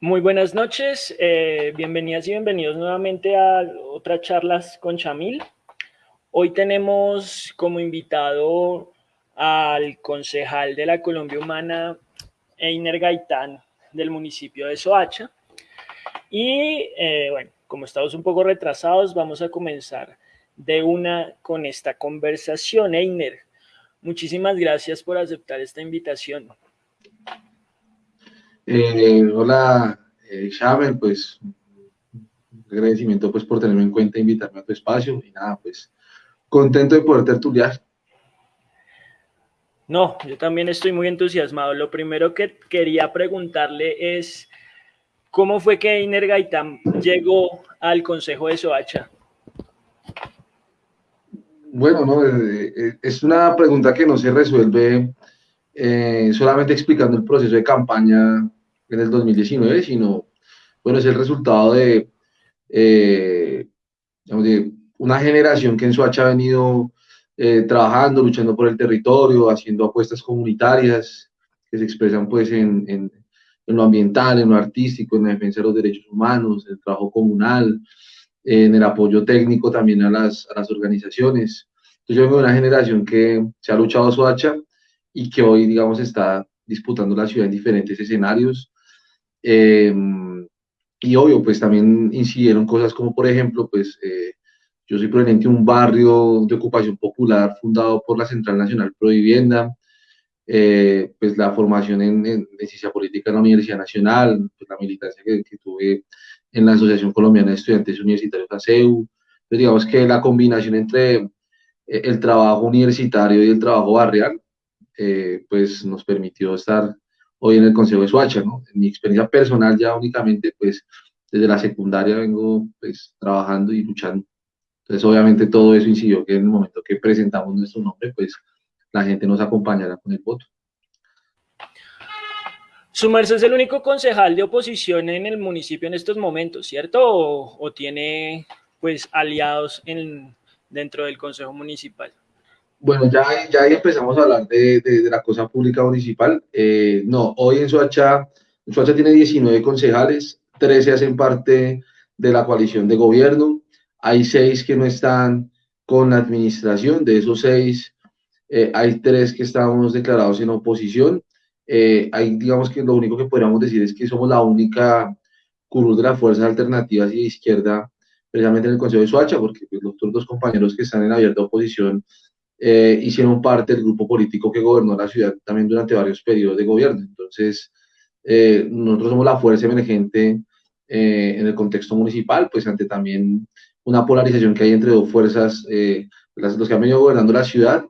Muy buenas noches, eh, bienvenidas y bienvenidos nuevamente a otra charlas con Chamil. Hoy tenemos como invitado al concejal de la Colombia Humana, Einer Gaitán, del municipio de Soacha. Y eh, bueno, como estamos un poco retrasados, vamos a comenzar de una con esta conversación. Einer, muchísimas gracias por aceptar esta invitación. Eh, hola, eh, pues agradecimiento pues por tenerme en cuenta, invitarme a tu espacio y nada, pues contento de poder tertuliar. No, yo también estoy muy entusiasmado. Lo primero que quería preguntarle es, ¿cómo fue que Einer Gaitán llegó al Consejo de Soacha? Bueno, no, eh, eh, es una pregunta que no se resuelve eh, solamente explicando el proceso de campaña en el 2019, sino, bueno, es el resultado de, digamos, de una generación que en Soacha ha venido eh, trabajando, luchando por el territorio, haciendo apuestas comunitarias que se expresan pues en, en, lo ambiental, en lo artístico, en la defensa de los derechos humanos, en el trabajo comunal, en el apoyo técnico también a las, a las organizaciones. Entonces yo vengo de una generación que se ha luchado a su hacha y que hoy, digamos, está disputando la ciudad en diferentes escenarios. Eh, y obvio, pues también incidieron cosas como, por ejemplo, pues eh, yo soy proveniente de un barrio de ocupación popular fundado por la Central Nacional Pro Vivienda, eh, pues la formación en, en, ciencia política en la Universidad Nacional, pues la militancia que, tuve en la Asociación Colombiana de Estudiantes Universitarios ASEU, pues digamos que la combinación entre eh, el trabajo universitario y el trabajo barrial, eh, pues nos permitió estar hoy en el Consejo de Suacha, ¿no? En mi experiencia personal ya únicamente, pues desde la secundaria vengo pues trabajando y luchando entonces, obviamente, todo eso incidió que en el momento que presentamos nuestro nombre, pues la gente nos acompañara con el voto. Su merced es el único concejal de oposición en el municipio en estos momentos, ¿cierto? ¿O, tiene pues aliados en, dentro del consejo municipal? Bueno, ya, ya ahí empezamos a hablar de, de, la cosa pública municipal. Eh, no, hoy en Soacha, Soacha tiene 19 concejales, 13 hacen parte de la coalición de gobierno, hay seis que no están con la administración, de esos seis eh, hay tres que estamos declarados en oposición. Eh, hay, digamos que lo único que podríamos decir es que somos la única curul de las fuerzas alternativas y de izquierda, precisamente en el Consejo de Suacha, porque pues, los otros dos compañeros que están en abierta oposición eh, hicieron parte del grupo político que gobernó la ciudad también durante varios periodos de gobierno. Entonces, nosotros somos la fuerza emergente en el contexto municipal, pues ante también una polarización que hay entre dos fuerzas, eh, los que han venido gobernando la ciudad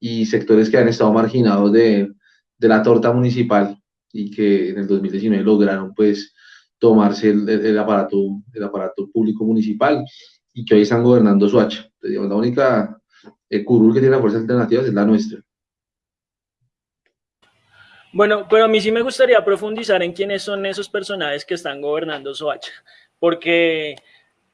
y sectores que han estado marginados de, de, la torta municipal y que en el 2019 lograron pues tomarse el, el, aparato, el aparato público municipal y que hoy están gobernando Suacha. la única eh, curul que tiene las fuerzas alternativas es la nuestra. Bueno, pero a mí sí me gustaría profundizar en quiénes son esos personajes que están gobernando Soacha, porque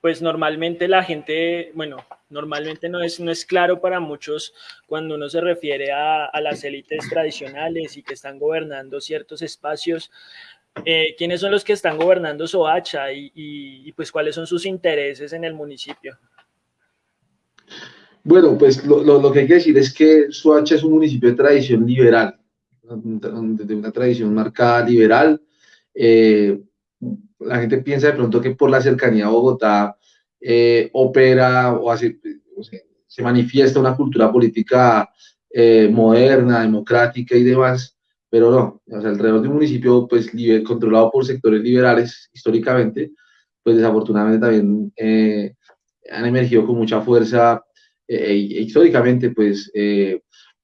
pues normalmente la gente, bueno, normalmente no es, no es claro para muchos cuando uno se refiere a, las élites tradicionales y que están gobernando ciertos espacios, eh, quiénes son los que están gobernando Soacha y, pues cuáles son sus intereses en el municipio. Bueno, pues lo, lo, que hay que decir es que Soacha es un municipio de tradición liberal, de una tradición marcada liberal. Eh, la gente piensa de pronto que por la cercanía a Bogotá eh, opera o, hace, se manifiesta una cultura política eh, moderna, democrática y demás, pero no, o sea, alrededor de un municipio pues controlado por sectores liberales históricamente, pues desafortunadamente también han emergido con mucha fuerza e históricamente pues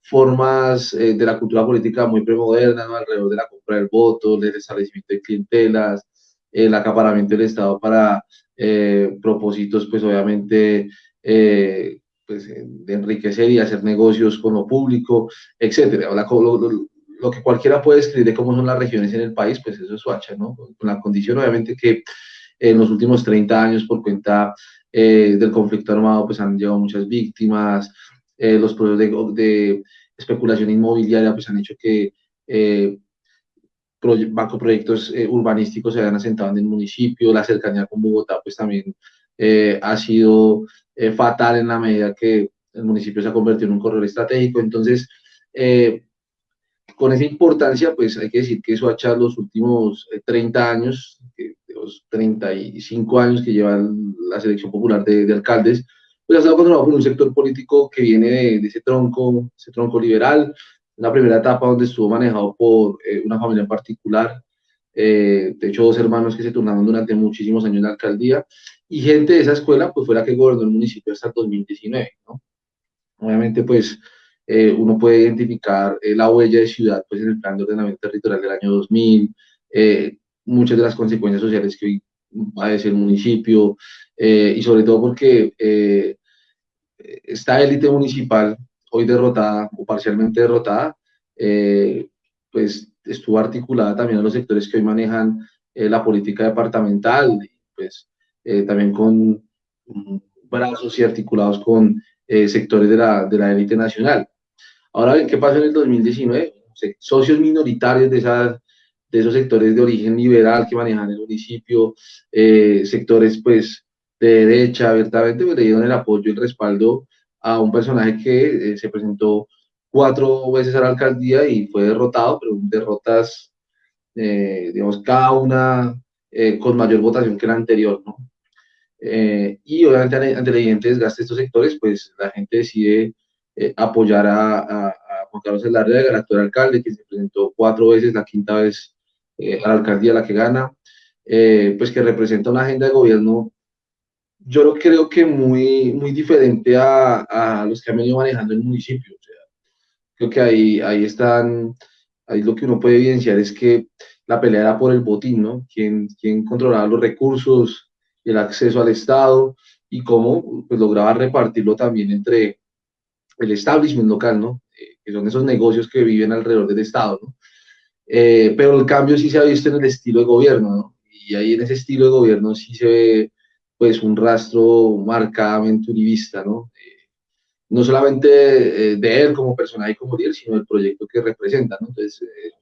formas de la cultura política muy premoderna, ¿no? alrededor de la compra del voto, del establecimiento de clientelas, el acaparamiento del Estado para eh, propósitos, pues obviamente, eh, pues, de enriquecer y hacer negocios con lo público, etcétera. Lo, que cualquiera puede escribir de cómo son las regiones en el país, pues eso es Suacha, ¿no? Con la condición, obviamente, que en los últimos 30 años, por cuenta eh, del conflicto armado, pues han llevado muchas víctimas, los procesos de, de, especulación inmobiliaria, pues han hecho que macroproyectos eh, urbanísticos se habían asentado en el municipio, la cercanía con Bogotá pues también ha sido fatal en la medida que el municipio se ha convertido en un corredor estratégico. Entonces, con esa importancia, pues hay que decir que Soacha los últimos 30 años, los 35 años que lleva la selección popular de, de alcaldes, pues ha estado controlado por un sector político que viene de, ese tronco, ese tronco liberal, una primera etapa donde estuvo manejado por eh, una familia en particular, eh, de hecho dos hermanos que se turnaron durante muchísimos años en la alcaldía, y gente de esa escuela pues fue la que gobernó el municipio hasta el 2019, ¿no? Obviamente pues eh, uno puede identificar la huella de ciudad pues en el plan de ordenamiento territorial del año 2000, muchas de las consecuencias sociales que hoy padece el municipio, y sobre todo porque esta élite municipal, hoy derrotada o parcialmente derrotada, eh, pues estuvo articulada también a los sectores que hoy manejan eh, la política departamental, pues eh, también con brazos y articulados con sectores de la, de la élite nacional. Ahora bien, ¿qué pasó en el 2019? Socios minoritarios de, esas, de esos sectores de origen liberal que manejan el municipio, sectores pues de derecha, abiertamente, pues, le dieron el apoyo y el respaldo a un personaje que eh, se presentó cuatro veces a la alcaldía y fue derrotado, pero derrotas, eh, digamos, cada una eh, con mayor votación que la anterior, ¿no? y obviamente ante el evidente desgaste de estos sectores, pues la gente decide apoyar a, Juan Carlos Elarde, el actual alcalde, que se presentó cuatro veces, la quinta vez a la alcaldía la que gana, pues que representa una agenda de gobierno yo creo que muy, muy diferente a, los que han venido manejando el municipio. Creo que ahí, ahí están, ahí lo que uno puede evidenciar es que la pelea era por el botín, ¿no? Quién, quién controlaba los recursos, el acceso al Estado y cómo pues, lograba repartirlo también entre el establishment local, ¿no? Eh, que son esos negocios que viven alrededor del Estado, ¿no? Eh, pero el cambio sí se ha visto en el estilo de gobierno, ¿no? Y ahí en ese estilo de gobierno sí se ve pues un rastro marcadamente uribista, ¿no? Eh, no solamente eh, de él como personaje y como líder, sino del proyecto que representa, ¿no? Entonces, eh,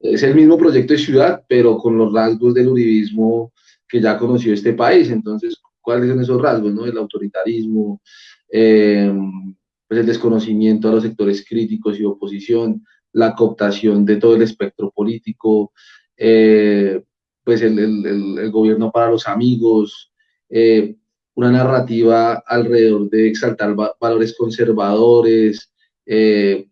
es el mismo proyecto de ciudad, pero con los rasgos del uribismo que ya conoció este país. Entonces, ¿cuáles son esos rasgos, no? El autoritarismo, pues el desconocimiento a los sectores críticos y oposición, la cooptación de todo el espectro político, pues el, el, el, gobierno para los amigos, eh, una narrativa alrededor de exaltar valores conservadores, eh,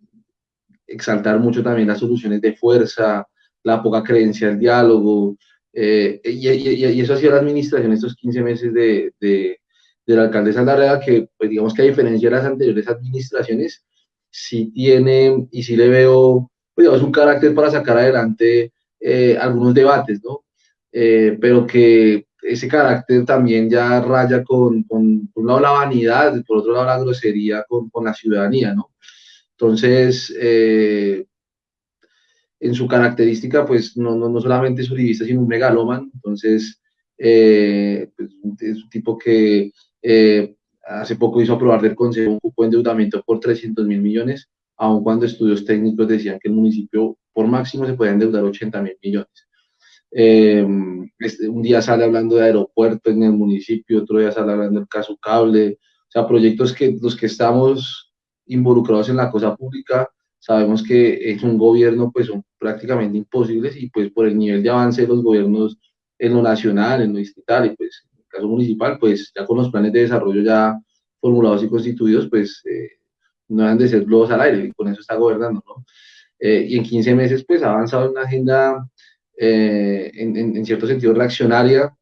exaltar mucho también las soluciones de fuerza, la poca creencia al diálogo, eh, y, eso ha sido la administración estos 15 meses de, de, de la alcaldesa Larrea, que pues digamos que a diferencia de las anteriores administraciones, sí tiene y sí le veo, pues digamos, un carácter para sacar adelante algunos debates, ¿no? pero que ese carácter también ya raya con, con, por un lado la vanidad, por otro lado la grosería con, con la ciudadanía, ¿no? Entonces, eh, en su característica, pues no, no, no, solamente es uribista, sino un megalóman, entonces eh, pues, es un tipo que eh, hace poco hizo aprobar del Consejo un cupo de endeudamiento por 300 mil millones, aun cuando estudios técnicos decían que el municipio por máximo se puede endeudar 80 mil millones. Eh, este, un día sale hablando de aeropuerto en el municipio, otro día sale hablando del caso cable, o sea, proyectos que los que estamos involucrados en la cosa pública, sabemos que en un gobierno pues son prácticamente imposibles y pues por el nivel de avance de los gobiernos en lo nacional, en lo distrital y pues caso municipal, pues ya con los planes de desarrollo ya formulados y constituidos, pues eh, no han de ser globos al aire y con eso está gobernando, ¿no? Eh, y en 15 meses pues ha avanzado en una agenda eh, en, cierto sentido reaccionaria,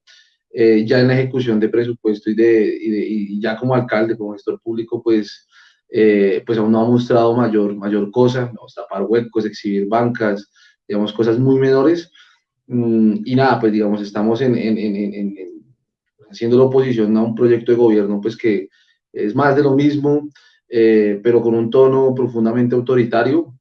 eh, ya en la ejecución de presupuesto y, de, y, ya como alcalde, como gestor público, pues, eh, pues aún no ha mostrado mayor, mayor cosa, tapar huecos, exhibir bancas, digamos, cosas muy menores. Mm, y nada, pues digamos, estamos en, en, haciendo la oposición a un proyecto de gobierno, pues que es más de lo mismo, pero con un tono profundamente autoritario,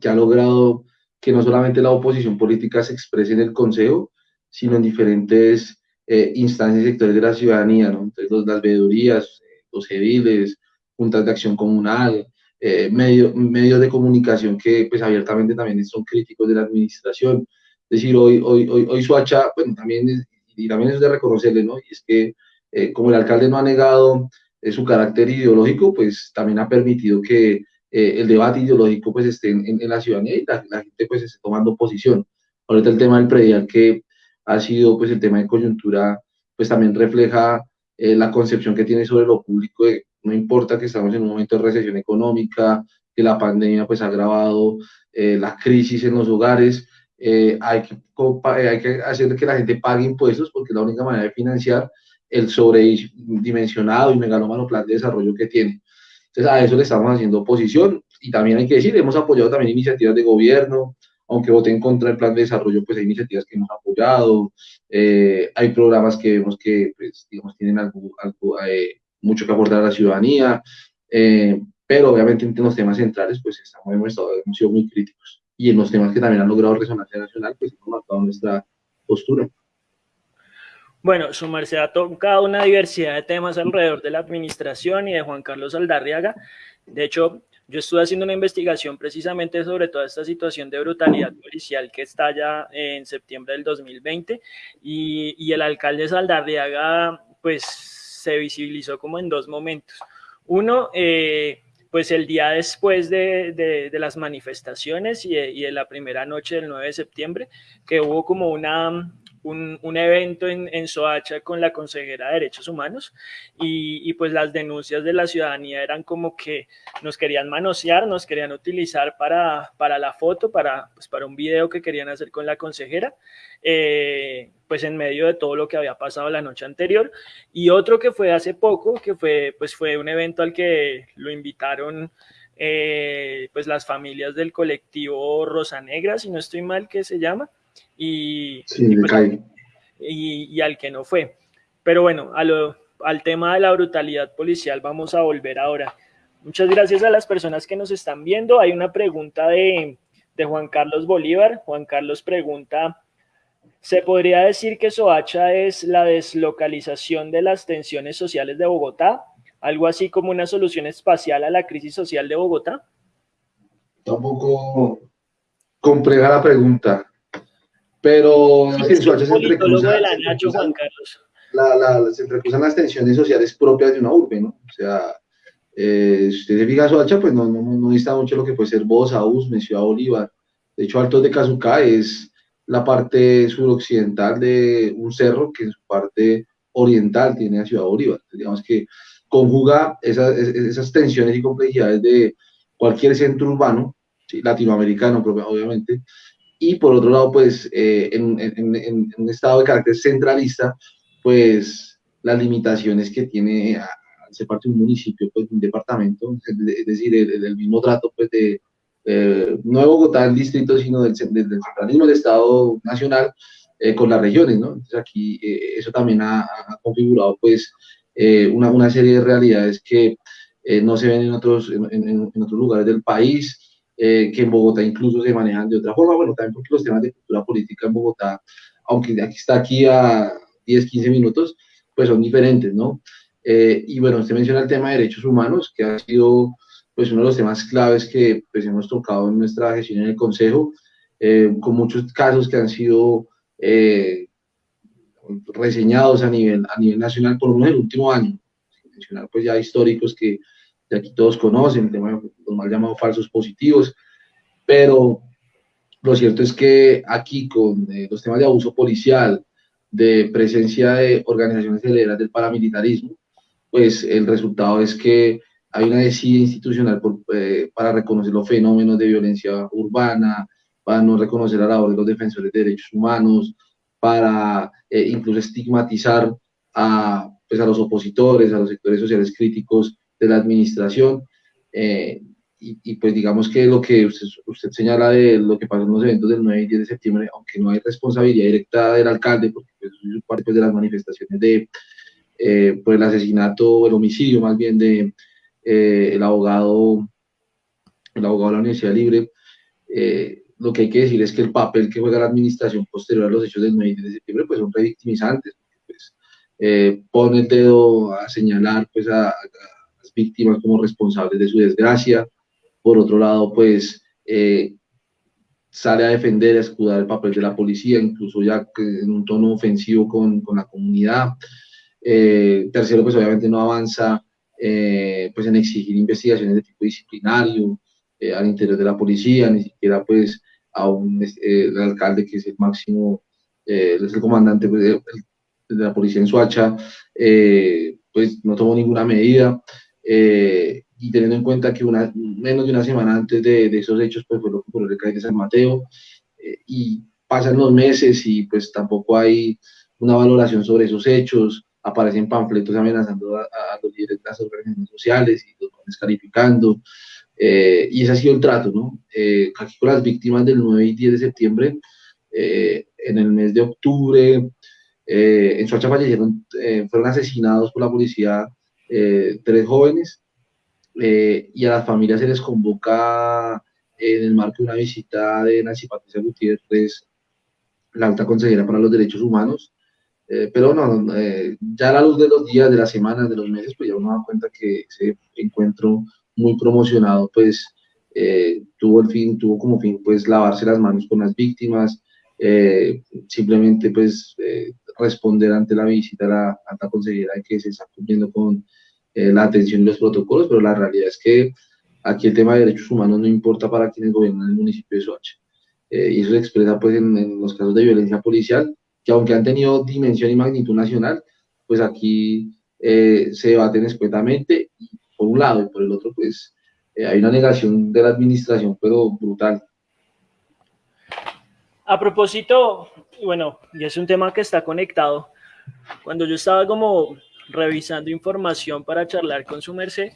que ha logrado que no solamente la oposición política se exprese en el Consejo, sino en diferentes eh, instancias y sectores de la ciudadanía, ¿no? Entonces, las veedurías, los ediles, juntas de acción comunal, eh, medios de comunicación que pues abiertamente también son críticos de la administración. decir, hoy, hoy, hoy, hoy Suacha, bueno, también es, y también es de reconocerle, ¿no? Y es que eh, como el alcalde no ha negado eh, su carácter ideológico, pues también ha permitido que eh, el debate ideológico pues esté en, la ciudadanía y la, gente pues esté tomando posición. Ahorita el tema del predial que ha sido pues el tema de coyuntura, pues también refleja la concepción que tiene sobre lo público, de, no importa que estamos en un momento de recesión económica, que la pandemia pues ha agravado la crisis en los hogares, eh, hay, que, eh, hay que hacer que la gente pague impuestos porque es la única manera de financiar el sobredimensionado y megalómano plan de desarrollo que tiene. Entonces, a eso le estamos haciendo oposición y también hay que decir, hemos apoyado también iniciativas de gobierno, aunque voté en contra del plan de desarrollo, pues hay iniciativas que hemos apoyado, eh, hay programas que vemos que, pues, digamos, tienen algo, mucho que aportar a la ciudadanía, pero obviamente en los temas centrales, pues estamos, hemos, estado, hemos sido muy críticos y en los temas que también han logrado resonancia nacional, pues hemos marcado nuestra postura. Bueno, su merced ha tocado una diversidad de temas alrededor de la administración y de Juan Carlos Aldarriaga. De hecho, yo estuve haciendo una investigación precisamente sobre toda esta situación de brutalidad policial que estalla en septiembre del 2020 y, y el alcalde Saldarriaga pues se visibilizó como en dos momentos. Uno, eh, pues el día después de, las manifestaciones y de, la primera noche del 9 de septiembre, que hubo como una, un, evento en, en, Soacha con la consejera de Derechos Humanos y, pues las denuncias de la ciudadanía eran como que nos querían manosear, nos querían utilizar para, para la foto, para, pues para un video que querían hacer con la consejera. Eh, pues en medio de todo lo que había pasado la noche anterior. Y otro que fue hace poco, que fue, pues fue un evento al que lo invitaron eh, pues las familias del colectivo Rosa Negra, si no estoy mal, que se llama, y, pues, y, al que no fue. Pero bueno, a lo, al tema de la brutalidad policial vamos a volver ahora. Muchas gracias a las personas que nos están viendo. Hay una pregunta de, de Juan Carlos Bolívar. Juan Carlos pregunta, se podría decir que Soacha es la deslocalización de las tensiones sociales de Bogotá, algo así como una solución espacial a la crisis social de Bogotá. Tampoco compleja la pregunta, pero en Soacha se entrecruzan, la, se entrecruzan las tensiones sociales propias de una urbe, ¿no? O sea, eh, si usted se fija Soacha, pues no, no, no, está mucho lo que puede ser Bosa, Usme, Ciudad Bolívar. De hecho, Altos de Cazucá es la parte suroccidental de un cerro que en su parte oriental tiene a Ciudad Bolívar. Digamos que conjuga esas, esas tensiones y complejidades de cualquier centro urbano, latinoamericano obviamente, y por otro lado, pues eh, en, en, un estado de carácter centralista, pues las limitaciones que tiene a, ser parte de un municipio, pues un departamento, es decir, el, el mismo trato pues de eh, no de Bogotá el distrito, sino del, del, del centralismo del Estado nacional eh, con las regiones, ¿no? Entonces aquí eh, eso también ha, configurado pues una, una, serie de realidades que no se ven en otros, en, en, otros lugares del país, que en Bogotá incluso se manejan de otra forma, bueno, también porque los temas de cultura política en Bogotá, aunque aquí está aquí a 10, 15 minutos, pues son diferentes, ¿no? y bueno, usted menciona el tema de derechos humanos, que ha sido pues uno de los temas claves que pues, hemos tocado en nuestra gestión en el Consejo, eh, con muchos casos que han sido eh, reseñados a nivel, a nivel nacional, por lo menos el último año, mencionar pues ya históricos que de aquí todos conocen, el tema los mal llamados falsos positivos, pero lo cierto es que aquí con eh, los temas de abuso policial, de presencia de organizaciones heredas del paramilitarismo, pues el resultado es que hay una decisión institucional eh, para reconocer los fenómenos de violencia urbana, para no reconocer la labor de los defensores de derechos humanos, para eh, incluso estigmatizar a, pues, a los opositores, a los sectores sociales críticos de la administración. Eh, y, pues digamos que lo que usted, usted, señala de lo que pasó en los eventos del 9 y 10 de septiembre, aunque no hay responsabilidad directa del alcalde, porque pues, es parte pues, de las manifestaciones de, por el asesinato, el homicidio más bien de, eh, el abogado el abogado de la Universidad Libre, eh, lo que hay que decir es que el papel que juega la administración posterior a los hechos del 9 de septiembre pues son revictimizantes, pues, eh, pone el dedo a señalar pues a, las víctimas como responsables de su desgracia, por otro lado pues sale a defender, a escudar el papel de la policía, incluso ya en un tono ofensivo con, con la comunidad. Eh, tercero, pues obviamente no avanza eh, pues en exigir investigaciones de tipo disciplinario eh, al interior de la policía, ni siquiera pues a un el alcalde que es el máximo, es el comandante pues, de, la policía en Suacha, pues no tomó ninguna medida y teniendo en cuenta que una, menos de una semana antes de, de esos hechos, pues fue lo que ocurrió el CAI de San Mateo, eh, y pasan los meses y pues tampoco hay una valoración sobre esos hechos, aparecen panfletos amenazando a, los líderes de las organizaciones sociales y los van descalificando, eh, y ese ha sido el trato, ¿no? Eh, aquí con las víctimas del 9 y 10 de septiembre, en el mes de octubre, en Soacha fallecieron, fueron asesinados por la policía tres jóvenes, eh, y a las familias se les convoca en el marco de una visita de Nancy Patricia Gutiérrez, la alta consejera para los derechos humanos. Eh, pero no, eh, ya a la luz de los días, de las semanas, de los meses, pues ya uno da cuenta que ese encuentro muy promocionado, pues tuvo el fin, tuvo como fin, pues lavarse las manos con las víctimas, simplemente pues responder ante la visita a la alta consejera que se está cumpliendo con eh, la atención y los protocolos, pero la realidad es que aquí el tema de derechos humanos no importa para quienes gobiernan el municipio de Soacha. Eh, y eso se expresa pues en, los casos de violencia policial, que aunque han tenido dimensión y magnitud nacional, pues aquí eh, se debaten escuetamente, por un lado, y por el otro, pues hay una negación de la administración, pero brutal. A propósito, bueno, y es un tema que está conectado, cuando yo estaba como revisando información para charlar con su merced,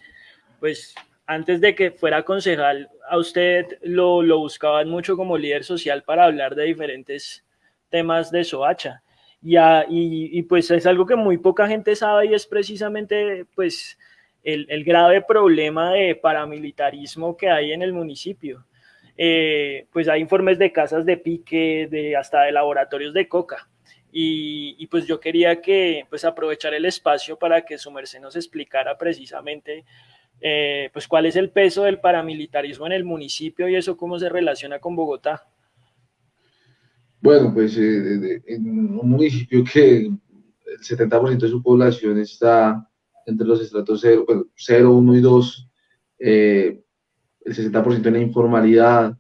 pues antes de que fuera concejal, a usted lo, buscaban mucho como líder social para hablar de diferentes temas de Soacha. Y, pues es algo que muy poca gente sabe y es precisamente pues el grave problema de paramilitarismo que hay en el municipio. Eh, pues hay informes de casas de pique, de hasta de laboratorios de coca. Y, pues yo quería que pues aprovechar el espacio para que su merced nos explicara precisamente eh, pues cuál es el peso del paramilitarismo en el municipio y eso cómo se relaciona con Bogotá. Bueno, pues eh, en un municipio que el 70% de su población está entre los estratos 0, 0 1 y 2, eh, el 60% en la informalidad,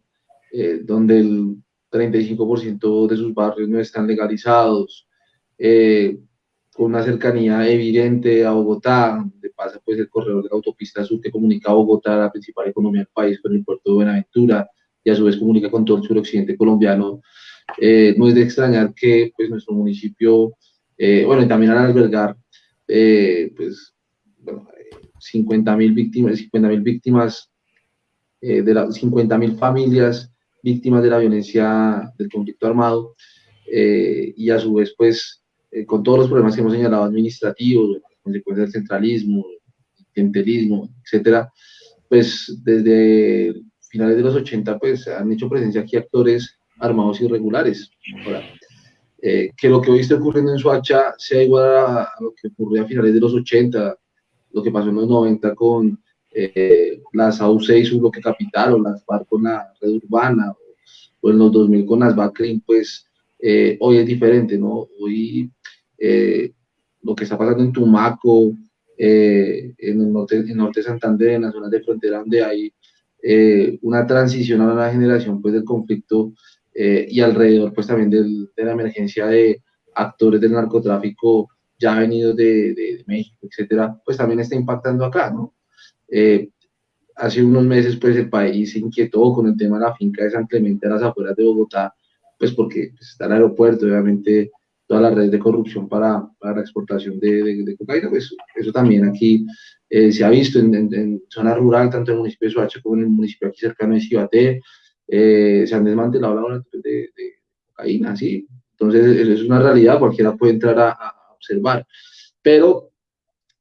donde el 35% de sus barrios no están legalizados, eh, con una cercanía evidente a Bogotá, donde pasa pues el corredor de la autopista sur que comunica a Bogotá, la principal economía del país, con el puerto de Buenaventura, y a su vez comunica con todo el suroccidente colombiano. Eh, no es de extrañar que pues, nuestro municipio, eh, bueno, y también al albergar, pues, bueno, 50 mil víctimas, 50 mil víctimas de las 50 mil familias víctimas de la violencia del conflicto armado eh, y a su vez, pues, eh, con todos los problemas que hemos señalado administrativos, consecuencias del centralismo, clientelismo, etcétera, pues desde finales de los 80, pues han hecho presencia aquí actores armados irregulares. Eh, que lo que hoy está ocurriendo en Suacha sea igual a, lo que ocurrió a finales de los 80, lo que pasó en los 90 con eh, las AUC y su bloque capital, o las FARC con la red urbana, o, en los 2000 con las BACRIM, pues eh, hoy es diferente, ¿no? Hoy eh, lo que está pasando en Tumaco, en el norte, en norte de Santander, en las zonas de frontera donde hay una transición a una generación pues del conflicto y alrededor pues también de la emergencia de actores del narcotráfico ya venidos de, de, de México, etcétera, pues también está impactando acá, ¿no? Eh, hace unos meses, pues el país se inquietó con el tema de la finca de San Clemente a las afueras de Bogotá, pues porque pues, está el aeropuerto, obviamente toda la red de corrupción para, para la exportación de, de, cocaína, pues eso también aquí eh, se ha visto en, zona rural, tanto en el municipio de Soacha como en el municipio aquí cercano de Cibaté, eh, se han desmantelado laboratorios de, de, cocaína, sí. Entonces, eso es una realidad, cualquiera puede entrar a, a observar. Pero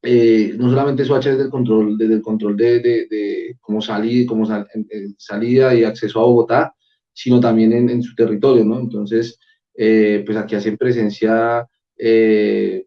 eh, no solamente Soacha desde el control, desde el control de, de, cómo, salir, cómo salida y acceso a Bogotá, sino también en, su territorio, ¿no? Entonces, eh, pues aquí hacen presencia, eh,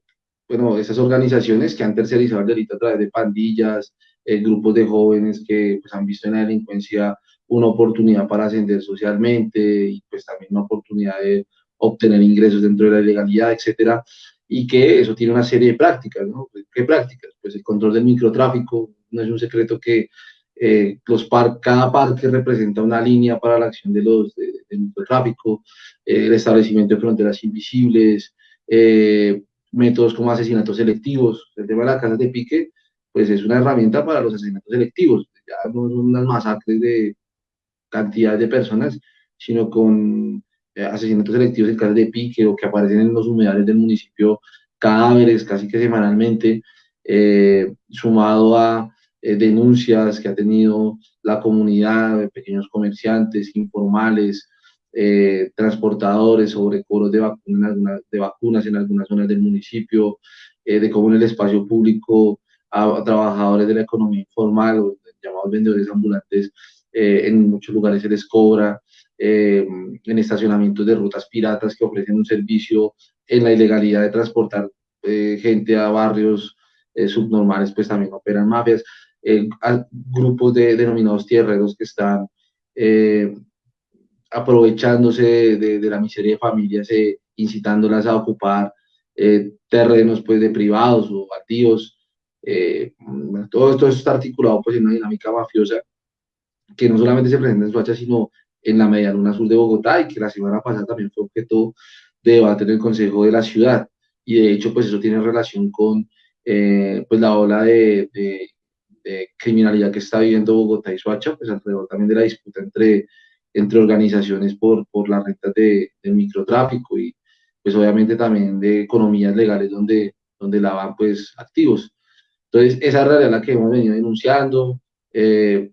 bueno, esas organizaciones que han tercerizado el delito a través de pandillas, grupos de jóvenes que pues, han visto en la delincuencia una oportunidad para ascender socialmente y pues también una oportunidad de obtener ingresos dentro de la ilegalidad, etcétera, y que eso tiene una serie de prácticas, ¿no? ¿Qué prácticas? Pues el control del microtráfico, no es un secreto que eh, los par, cada parque representa una línea para la acción de los, del microtráfico, eh, el establecimiento de fronteras invisibles, eh, métodos como asesinatos selectivos, el tema de las casas de pique, pues es una herramienta para los asesinatos selectivos, ya no son unas masacres de cantidad de personas, sino con asesinatos selectivos en casas de pique o que aparecen en los humedales del municipio cadáveres casi que semanalmente, eh, sumado a eh, denuncias que ha tenido la comunidad, pequeños comerciantes, informales, transportadores sobre cobros de, de vacunas en algunas zonas del municipio, de cómo en el espacio público a, trabajadores de la economía informal llamados vendedores ambulantes en muchos lugares se les cobra, eh, en estacionamientos de rutas piratas que ofrecen un servicio en la ilegalidad de transportar eh, gente a barrios eh, subnormales, pues también operan mafias, grupos de denominados tierreros que están aprovechándose de, la miseria de familias, incitándolas a ocupar terrenos pues de privados o baldíos. todo esto está articulado pues en una dinámica mafiosa que no solamente se presenta en Suacha, sino en la Media Luna Sur de Bogotá y que la semana pasada también fue objeto de debate en el Consejo de la Ciudad. Y de hecho, pues eso tiene relación con eh, pues la ola de, de, criminalidad que está viviendo Bogotá y Soacha, pues alrededor también de la disputa entre, entre organizaciones por, por las rentas de, del microtráfico y pues obviamente también de economías legales donde, donde lavan pues activos. Entonces, esa es la realidad que hemos venido denunciando, eh,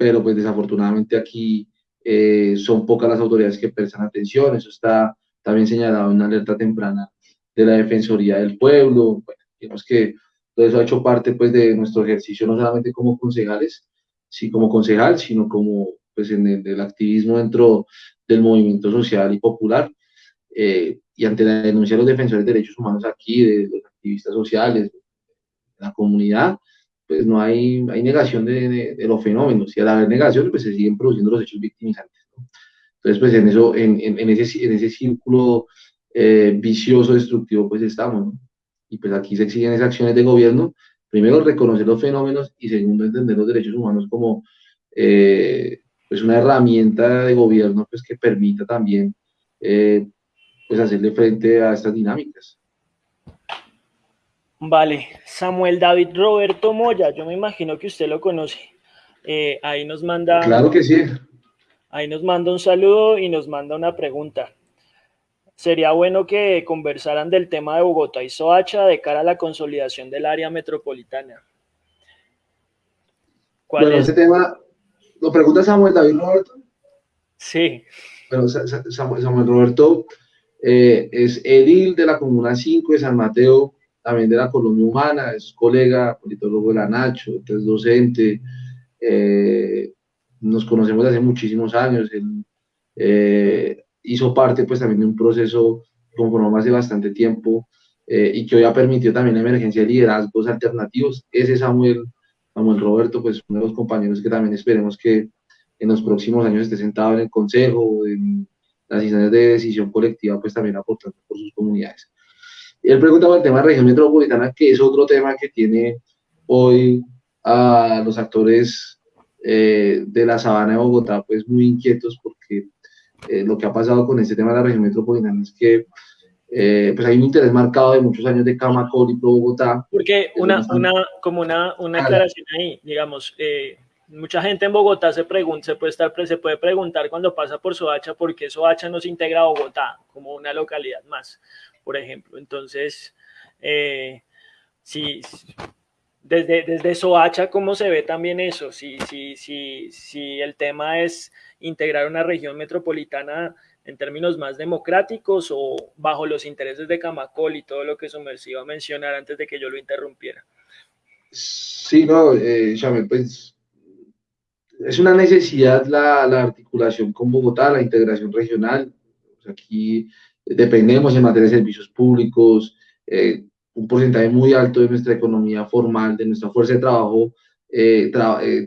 pero pues desafortunadamente aquí eh, son pocas las autoridades que prestan atención, eso está también señalado en una alerta temprana de la Defensoría del Pueblo, bueno, digamos que todo eso ha hecho parte pues de nuestro ejercicio, no solamente como concejales, sí como concejal, sino como pues en el, activismo dentro del movimiento social y popular, eh, y ante la denuncia de los defensores de derechos humanos aquí, de los activistas sociales, de la comunidad, pues no hay, hay negación de, de, los fenómenos. Y al haber negación, pues se siguen produciendo los hechos victimizantes. Entonces, pues en, eso, en, en, ese, en ese círculo eh, vicioso, destructivo, pues estamos. Y pues aquí se exigen esas acciones de gobierno. Primero, reconocer los fenómenos y segundo, entender los derechos humanos como eh, pues una herramienta de gobierno pues que permita también eh, pues hacerle frente a estas dinámicas. Vale, Samuel David Roberto Moya, yo me imagino que usted lo conoce. Eh, ahí nos manda. Claro que sí. Ahí nos manda un saludo y nos manda una pregunta. Sería bueno que conversaran del tema de Bogotá y Soacha de cara a la consolidación del área metropolitana. ¿Cuál bueno, ese tema lo pregunta Samuel David Roberto. Sí. Bueno, Samuel, Roberto eh, es edil de la Comuna 5 de San Mateo también de la Colonia Humana, es colega, politólogo de la Nacho, es docente, eh, nos conocemos desde hace muchísimos años, él eh, hizo parte pues también de un proceso que conformamos hace bastante tiempo eh, y que hoy ha permitido también la emergencia de liderazgos alternativos. Ese Samuel, Samuel Roberto, pues uno de los compañeros que también esperemos que en los próximos años esté sentado en el consejo, en las instancias de decisión colectiva, pues también aportando por sus comunidades. Él preguntaba el tema de región metropolitana, que es otro tema que tiene hoy a los actores eh, de la sabana de Bogotá, pues muy inquietos porque eh, lo que ha pasado con este tema de la región metropolitana es que eh, pues hay un interés marcado de muchos años de Camacol y Pro Bogotá. Porque una, una, como una, una aclaración ahí, digamos, mucha gente en Bogotá se pregunta, se puede, estar, se puede preguntar cuando pasa por Soacha por qué Soacha no se integra a Bogotá como una localidad más por ejemplo. Entonces, eh, si, desde, desde Soacha, ¿cómo se ve también eso? Si, si, si, si el tema es integrar una región metropolitana en términos más democráticos o bajo los intereses de Camacol y todo lo que Sumersivo iba a mencionar antes de que yo lo interrumpiera. Sí, no, eh, pues es una necesidad la, la, articulación con Bogotá, la integración regional. aquí dependemos en materia de servicios públicos, eh, un porcentaje muy alto de nuestra economía formal, de nuestra fuerza de trabajo,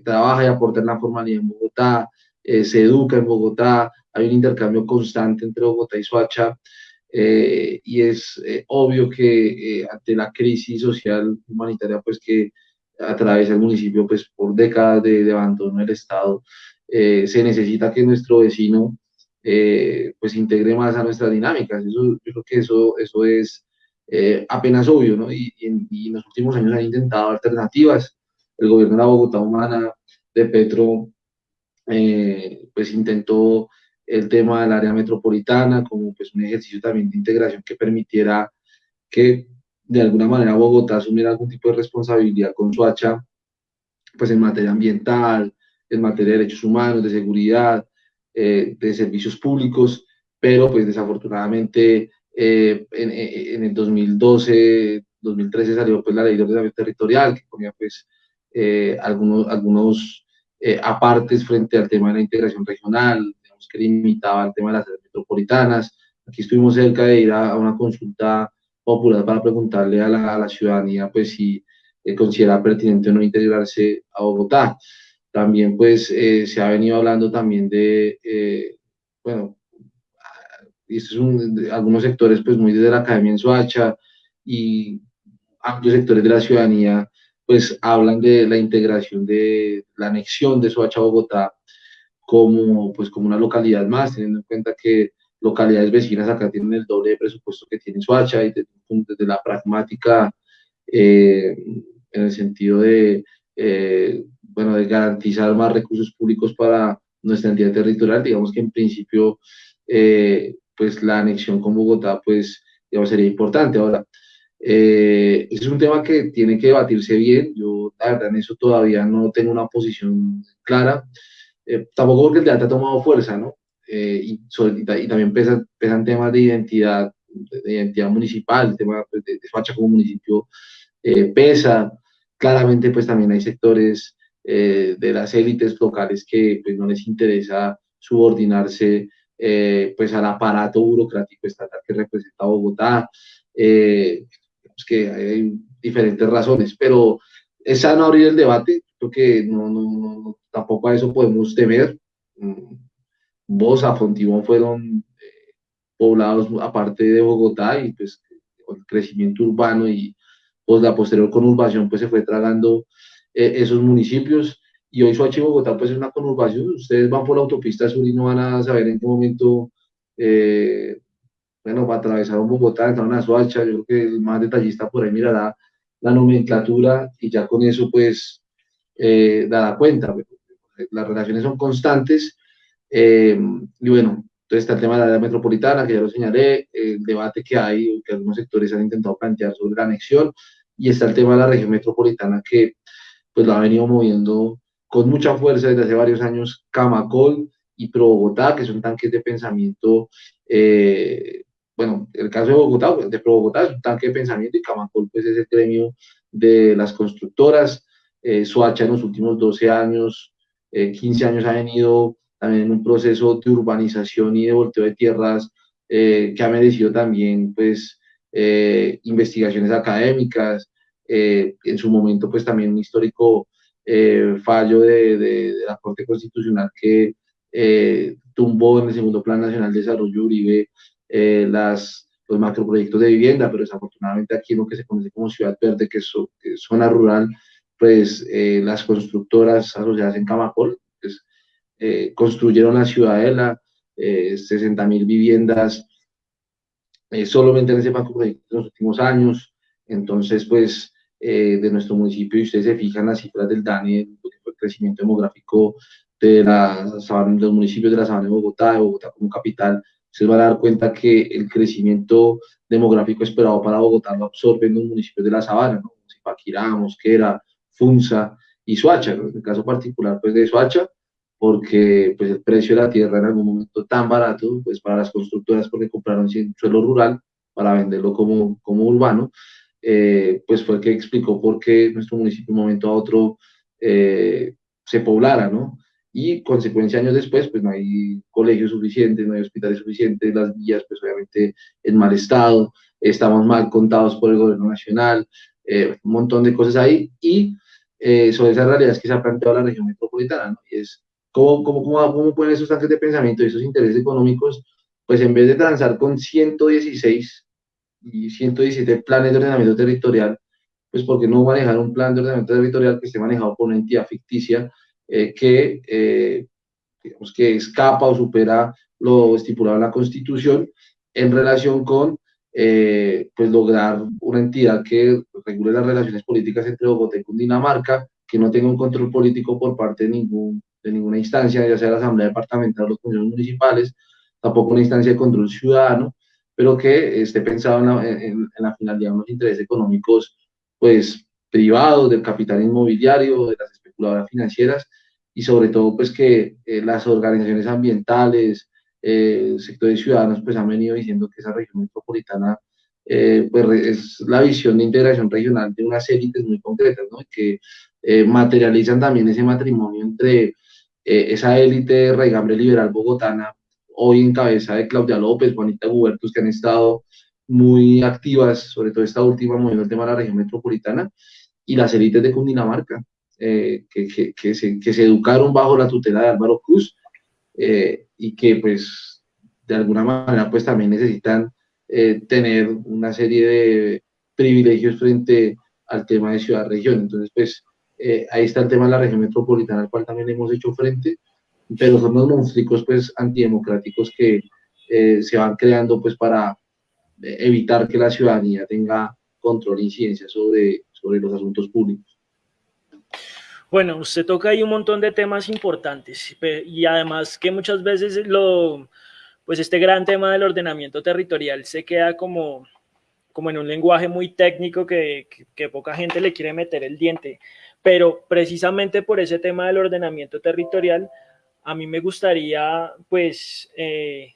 trabaja y aporta en la formalidad en Bogotá, se educa en Bogotá, hay un intercambio constante entre Bogotá y Soacha, y es obvio que ante la crisis social humanitaria pues que atraviesa el municipio pues por décadas de abandono del Estado, se necesita que nuestro vecino eh, pues integre más a nuestras dinámicas. Eso, yo creo que eso, eso es eh, apenas obvio, ¿no? Y, en los últimos años han intentado alternativas. El gobierno de la Bogotá Humana de Petro, eh, pues intentó el tema del área metropolitana como pues un ejercicio también de integración que permitiera que de alguna manera Bogotá asumiera algún tipo de responsabilidad con Suacha, pues en materia ambiental, en materia de derechos humanos, de seguridad, eh, de servicios públicos, pero pues desafortunadamente eh, en, el 2012, 2013 salió pues la ley de ordenamiento territorial que ponía pues eh, algunos, algunos apartes frente al tema de la integración regional, digamos que limitaba el tema de las metropolitanas. Aquí estuvimos cerca de ir a, una consulta popular para preguntarle a la, a la ciudadanía pues si considera pertinente o no integrarse a Bogotá. También pues eh, se ha venido hablando también de, eh, bueno, algunos sectores pues muy desde la academia en Soacha y amplios sectores de la ciudadanía pues hablan de la integración de la anexión de Soacha a Bogotá como pues como una localidad más, teniendo en cuenta que localidades vecinas acá tienen el doble de presupuesto que tiene Soacha y desde, la pragmática eh, en el sentido de bueno, de garantizar más recursos públicos para nuestra entidad territorial, digamos que en principio, eh, pues la anexión con Bogotá, pues, digamos, sería importante. Ahora, eh, ese es un tema que tiene que debatirse bien. Yo, la verdad, en eso todavía no tengo una posición clara. Eh, tampoco porque el debate ha tomado fuerza, ¿no? y, y, también pesan, temas de identidad, de, identidad municipal, el tema pues, de, de Soacha como municipio pesa. Claramente, pues también hay sectores eh, de las élites locales que pues, no les interesa subordinarse eh, pues, al aparato burocrático estatal que representa Bogotá. Eh, que hay diferentes razones, pero es sano abrir el debate, creo que no, no, no, tampoco a eso podemos temer. Vos, a Fontibón fueron eh, poblados aparte de Bogotá y pues el crecimiento urbano y pues la posterior conurbación pues se fue tragando eh, esos municipios. Y hoy Soacha y Bogotá pues es una conurbación. Ustedes van por la autopista sur y no van a saber en qué momento, eh, bueno, va a atravesar un Bogotá, entrar a Soacha. Yo creo que el más detallista por ahí mirará la nomenclatura y ya con eso pues eh, dará cuenta. Las relaciones son constantes. y bueno, entonces está el tema de la área metropolitana, que ya lo señalé, el debate que hay, que algunos sectores han intentado plantear sobre la anexión, y está el tema de la región metropolitana, que pues lo ha venido moviendo con mucha fuerza desde hace varios años Camacol y Pro Bogotá, que son tanques de pensamiento, eh, bueno, el caso de Bogotá, de Pro Bogotá es un tanque de pensamiento y Camacol pues es el gremio de las constructoras. Eh, en los últimos 12 años, 15 eh, años ha venido también en un proceso de urbanización y de volteo de tierras que ha merecido también pues investigaciones académicas, eh, en su momento pues también un histórico eh, fallo de, de, la Corte Constitucional que eh, tumbó en el segundo Plan Nacional de Desarrollo Uribe las, los macroproyectos de vivienda, pero desafortunadamente aquí en lo que se conoce como Ciudad Verde, que es, zona rural, pues las constructoras asociadas en Camacol pues, construyeron la ciudadela, 60 mil viviendas solamente en ese macroproyecto en los últimos años. Entonces, pues eh, de nuestro municipio y ustedes se fijan las cifras del DANE, el crecimiento demográfico de, la, de los municipios de la Sabana de Bogotá, de Bogotá como capital, se van a dar cuenta que el crecimiento demográfico esperado para Bogotá lo absorben los municipios de la Sabana, ¿no? Zipaquirá, Mosquera, Funza y Soacha, en el caso particular pues de Soacha, porque pues el precio de la tierra en algún momento tan barato, pues para las constructoras porque compraron suelo rural para venderlo como, como urbano, eh, pues fue el que explicó por qué nuestro municipio de un momento a otro eh, se poblara, ¿no? Y consecuencia años después, pues no hay colegios suficientes, no hay hospitales suficientes, las vías, pues obviamente en mal estado, estamos mal contados por el gobierno nacional, eh, un montón de cosas ahí. Y eh, sobre esas realidades que se ha planteado la región metropolitana, ¿no? Y es cómo, cómo, cómo, cómo pueden esos tanques de pensamiento y esos intereses económicos, pues en vez de transar con 116 y 117 planes de ordenamiento territorial, pues porque no manejar un plan de ordenamiento territorial que esté manejado por una entidad ficticia eh, que, eh, digamos, que escapa o supera lo estipulado en la Constitución en relación con eh, pues lograr una entidad que regule las relaciones políticas entre Bogotá y Cundinamarca, que no tenga un control político por parte de, ningún, de ninguna instancia, ya sea la Asamblea Departamental o los consejos municipales, tampoco una instancia de control ciudadano, pero que esté pensado en la, en, la finalidad de unos intereses económicos pues privados, del capital inmobiliario, de las especuladoras financieras, y sobre todo pues que eh, las organizaciones ambientales, eh, sectores ciudadanos pues han venido diciendo que esa región metropolitana eh, pues es la visión de integración regional de unas élites muy concretas, ¿no? que eh, materializan también ese matrimonio entre eh, esa élite raigambre liberal bogotana, hoy en cabeza de Claudia López, Juanita Gubertus, que han estado muy activas, sobre todo esta última, moviendo el tema de la región metropolitana, y las élites de Cundinamarca, que, que, que, se, que se educaron bajo la tutela de Álvaro Cruz, eh, y que pues de alguna manera pues también necesitan eh, tener una serie de privilegios frente al tema de ciudad-región. Entonces pues eh, ahí está el tema de la región metropolitana al cual también hemos hecho frente, pero son los monstruos pues antidemocráticos que se van creando pues para evitar que la ciudadanía tenga control e incidencia sobre, sobre los asuntos públicos. Bueno, usted toca ahí un montón de temas importantes y además que muchas veces lo, pues este gran tema del ordenamiento territorial se queda como, como en un lenguaje muy técnico que, que, poca gente le quiere meter el diente. Pero precisamente por ese tema del ordenamiento territorial, a mí me gustaría pues eh,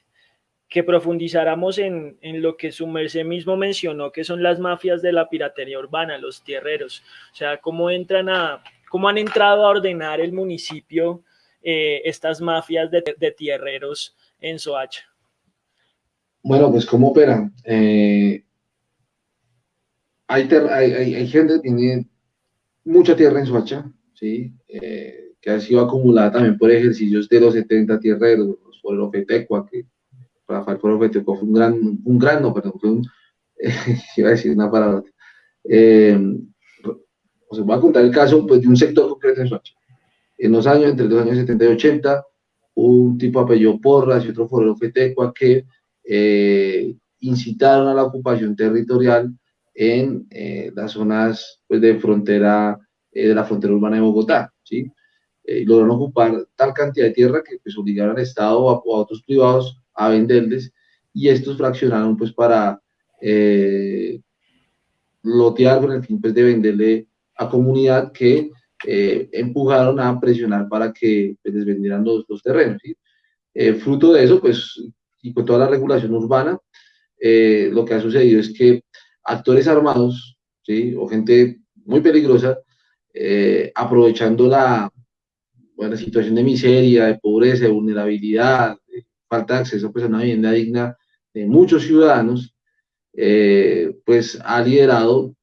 que profundizáramos en, en, lo que su merced mismo mencionó, que son las mafias de la piratería urbana, los tierreros. O sea, cómo entran a, ¿Cómo han entrado a ordenar el municipio eh, estas mafias de, tierreros en Soacha? Bueno, pues cómo operan. Eh, hay, hay, hay, gente que tiene mucha tierra en Soacha, ¿sí? Que ha sido acumulada también por ejercicios de los 70 tierreros, por el Ofetecua, que Rafael por Ofetecua fue un gran, un gran, no, perdón, fue un, iba a decir una palabra, eh, os voy a contar el caso pues, de un sector concreto en Soacha. En los años, entre los años 70 y 80, un tipo apellido Porras y otro forero Fetecua que eh, incitaron a la ocupación territorial en eh, las zonas pues, de frontera, eh, de la frontera urbana de Bogotá, ¿sí? Y lograron ocupar tal cantidad de tierra que pues, obligaron al Estado o a, otros privados a venderles, y estos fraccionaron pues para lotear con el fin pues, de venderle a comunidad que eh, empujaron a presionar para que pues, les vendieran los, terrenos. Eh, fruto de eso, pues, y con toda la regulación urbana, eh, lo que ha sucedido es que actores armados, ¿sí? o gente muy peligrosa, aprovechando la, bueno, situación de miseria, de pobreza, de vulnerabilidad, falta de acceso pues, a una vivienda digna de muchos ciudadanos, pues ha liderado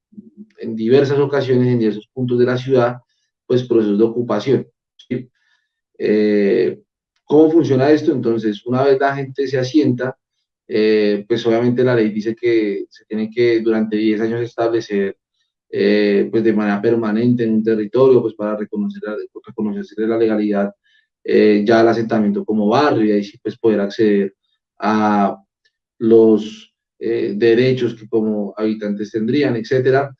en diversas ocasiones, en diversos puntos de la ciudad, pues procesos de ocupación. Eh, ¿Cómo funciona esto? Entonces, una vez la gente se asienta, eh, pues obviamente la ley dice que se tiene que durante 10 años establecer eh, pues de manera permanente en un territorio, pues para reconocer, reconocerse la legalidad ya el asentamiento como barrio y ahí sí pues poder acceder a los derechos que como habitantes tendrían, etcétera.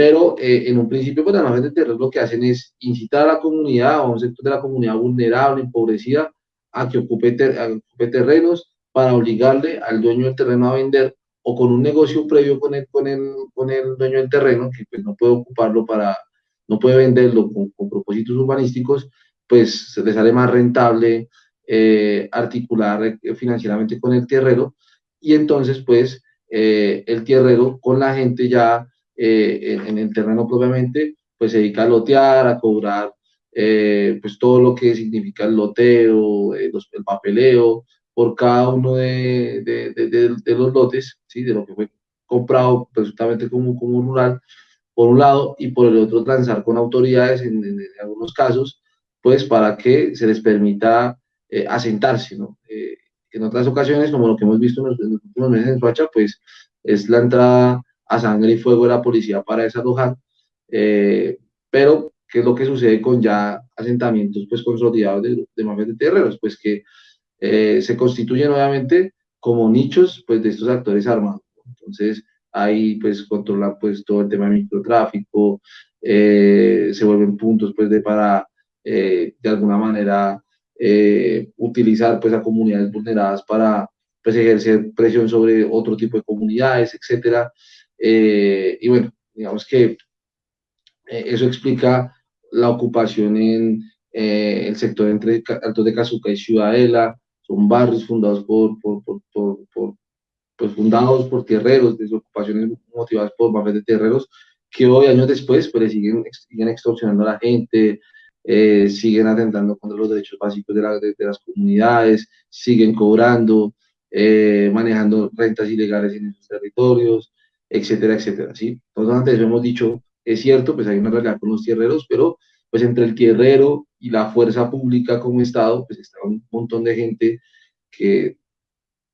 Pero eh, en un principio, pues las de terrenos lo que hacen es incitar a la comunidad o a un sector de la comunidad vulnerable, empobrecida, a que ocupe, terrenos para obligarle al dueño del terreno a vender o con un negocio previo con el, con el, con el dueño del terreno, que pues no puede ocuparlo para, no puede venderlo con, con propósitos urbanísticos, pues se le sale más rentable eh, articular eh, financieramente con el tierrero. Y entonces pues el tierrero con la gente ya eh, en, el terreno propiamente, pues se dedica a lotear, a cobrar eh, pues todo lo que significa el loteo, eh, el papeleo, por cada uno de, de, de, los lotes, ¿sí? de lo que fue comprado presuntamente como, como rural, por un lado, y por el otro transar con autoridades en, algunos casos, pues para que se les permita eh, asentarse, ¿no? Eh, en otras ocasiones, como lo que hemos visto en los, últimos meses en Suacha, pues es la entrada a sangre y fuego de la policía para desalojar, eh, pero ¿qué es lo que sucede con ya asentamientos pues consolidados de, de mafias de terreros? Pues que se constituyen obviamente como nichos pues de estos actores armados. Entonces, ahí pues controlan pues todo el tema de microtráfico, eh, se vuelven puntos pues de para eh, de alguna manera eh, utilizar pues a comunidades vulneradas para pues ejercer presión sobre otro tipo de comunidades, etcétera. y bueno, digamos que eso explica la ocupación en el sector entre Altos de Cazuca y Ciudadela, son barrios fundados por, por, por, por pues fundados por tierreros, desocupaciones motivadas por mafias de tierreros, que hoy, años después, pues siguen, siguen extorsionando a la gente, eh, siguen atentando contra los derechos básicos de, la, de, las comunidades, siguen cobrando, eh, manejando rentas ilegales en esos territorios, etcétera, etcétera, ¿sí? Entonces, antes hemos dicho, es cierto, pues hay una realidad con los tierreros, pero pues entre el tierrero y la fuerza pública como Estado, pues está un montón de gente que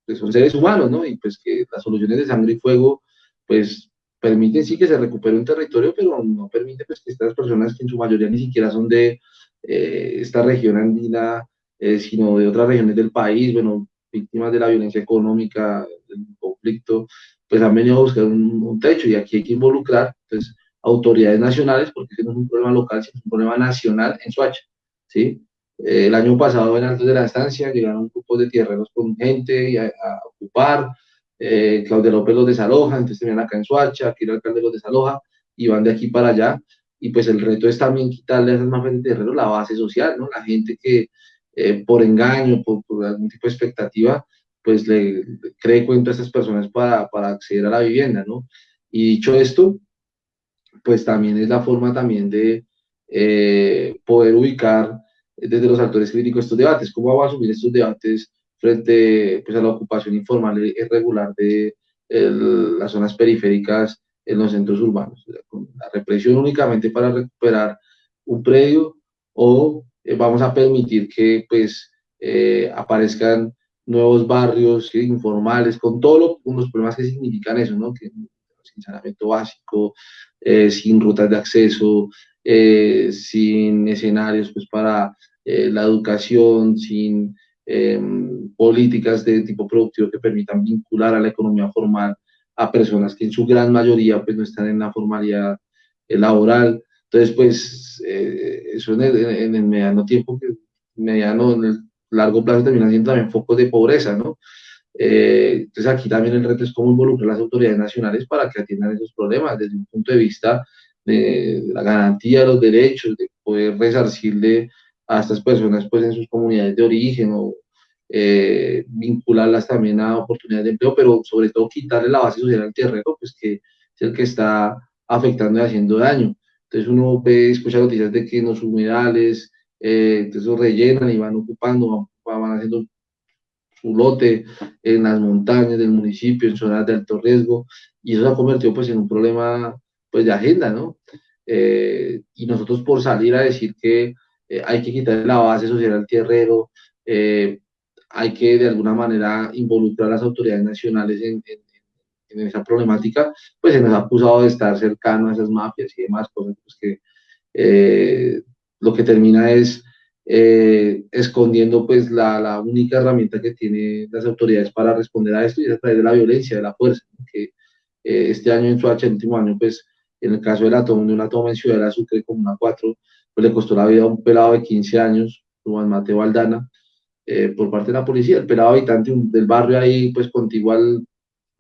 pues son seres humanos, ¿no? Y pues que las soluciones de sangre y fuego, pues permiten sí que se recupere un territorio, pero no permite pues que estas personas que en su mayoría ni siquiera son de eh, esta región andina, eh, sino de otras regiones del país, bueno, víctimas de la violencia económica, del conflicto, pues han venido a buscar un, techo y aquí hay que involucrar, pues, autoridades nacionales, porque ese no es un problema local, sino un problema nacional en Suacha, ¿sí? el año pasado en Altos de la Estancia llegaron un grupo de tierreros con gente a, ocupar. Eh, Claudia López los desaloja, entonces tenían acá en Suacha, aquí el alcalde los desaloja y van de aquí para allá. Y pues el reto es también quitarle a esas mafias de terreros la base social, ¿no? La gente que eh, por engaño, por, algún tipo de expectativa, pues le, cree cuento a estas personas para, para acceder a la vivienda, ¿no? Y dicho esto, pues también es la forma también de eh, poder ubicar desde los actores críticos estos debates. ¿Cómo vamos a asumir estos debates frente pues, a la ocupación informal e irregular de las zonas periféricas en los centros urbanos? Con la represión únicamente para recuperar un predio o eh, vamos a permitir que pues eh, aparezcan nuevos barrios informales con todos los problemas que significan eso, ¿no? Sin saneamiento básico, eh, sin rutas de acceso, eh, sin escenarios pues, para eh, la educación, sin em, políticas de tipo productivo que permitan vincular a la economía formal a personas que en su gran mayoría pues, no están en la formalidad eh, laboral. Entonces, pues, eso en el, en el, mediano tiempo, mediano, en el largo plazo termina siendo también focos de pobreza, ¿no? Entonces aquí también el reto es cómo involucrar a las autoridades nacionales para que atiendan esos problemas desde un punto de vista de la garantía de los derechos, de poder resarcirle a estas personas pues en sus comunidades de origen o eh, vincularlas también a oportunidades de empleo, pero sobre todo quitarle la base social al terreno, pues que es el que está afectando y haciendo daño. Entonces uno ve, escucha noticias de que en los humedales, eh, entonces rellenan y van ocupando, van haciendo su lote en las montañas del municipio, en zonas de alto riesgo, y eso se ha convertido pues en un problema pues, de agenda, ¿no? Eh, y nosotros por salir a decir que eh, hay que quitar la base social al tierrero, eh, hay que de alguna manera involucrar a las autoridades nacionales en, en, esa problemática, pues se nos ha acusado de estar cercano a esas mafias y demás cosas, pues que lo que termina es escondiendo pues la, la, única herramienta que tienen las autoridades para responder a esto y es a través de la violencia, de la fuerza, que este año en su último año pues en el caso de la toma, de una toma en Ciudad de Sucre como una 4, pues le costó la vida a un pelado de 15 años, Juan Mateo Aldana, eh, por parte de la policía. El pelado habitante del barrio ahí, pues contiguo al,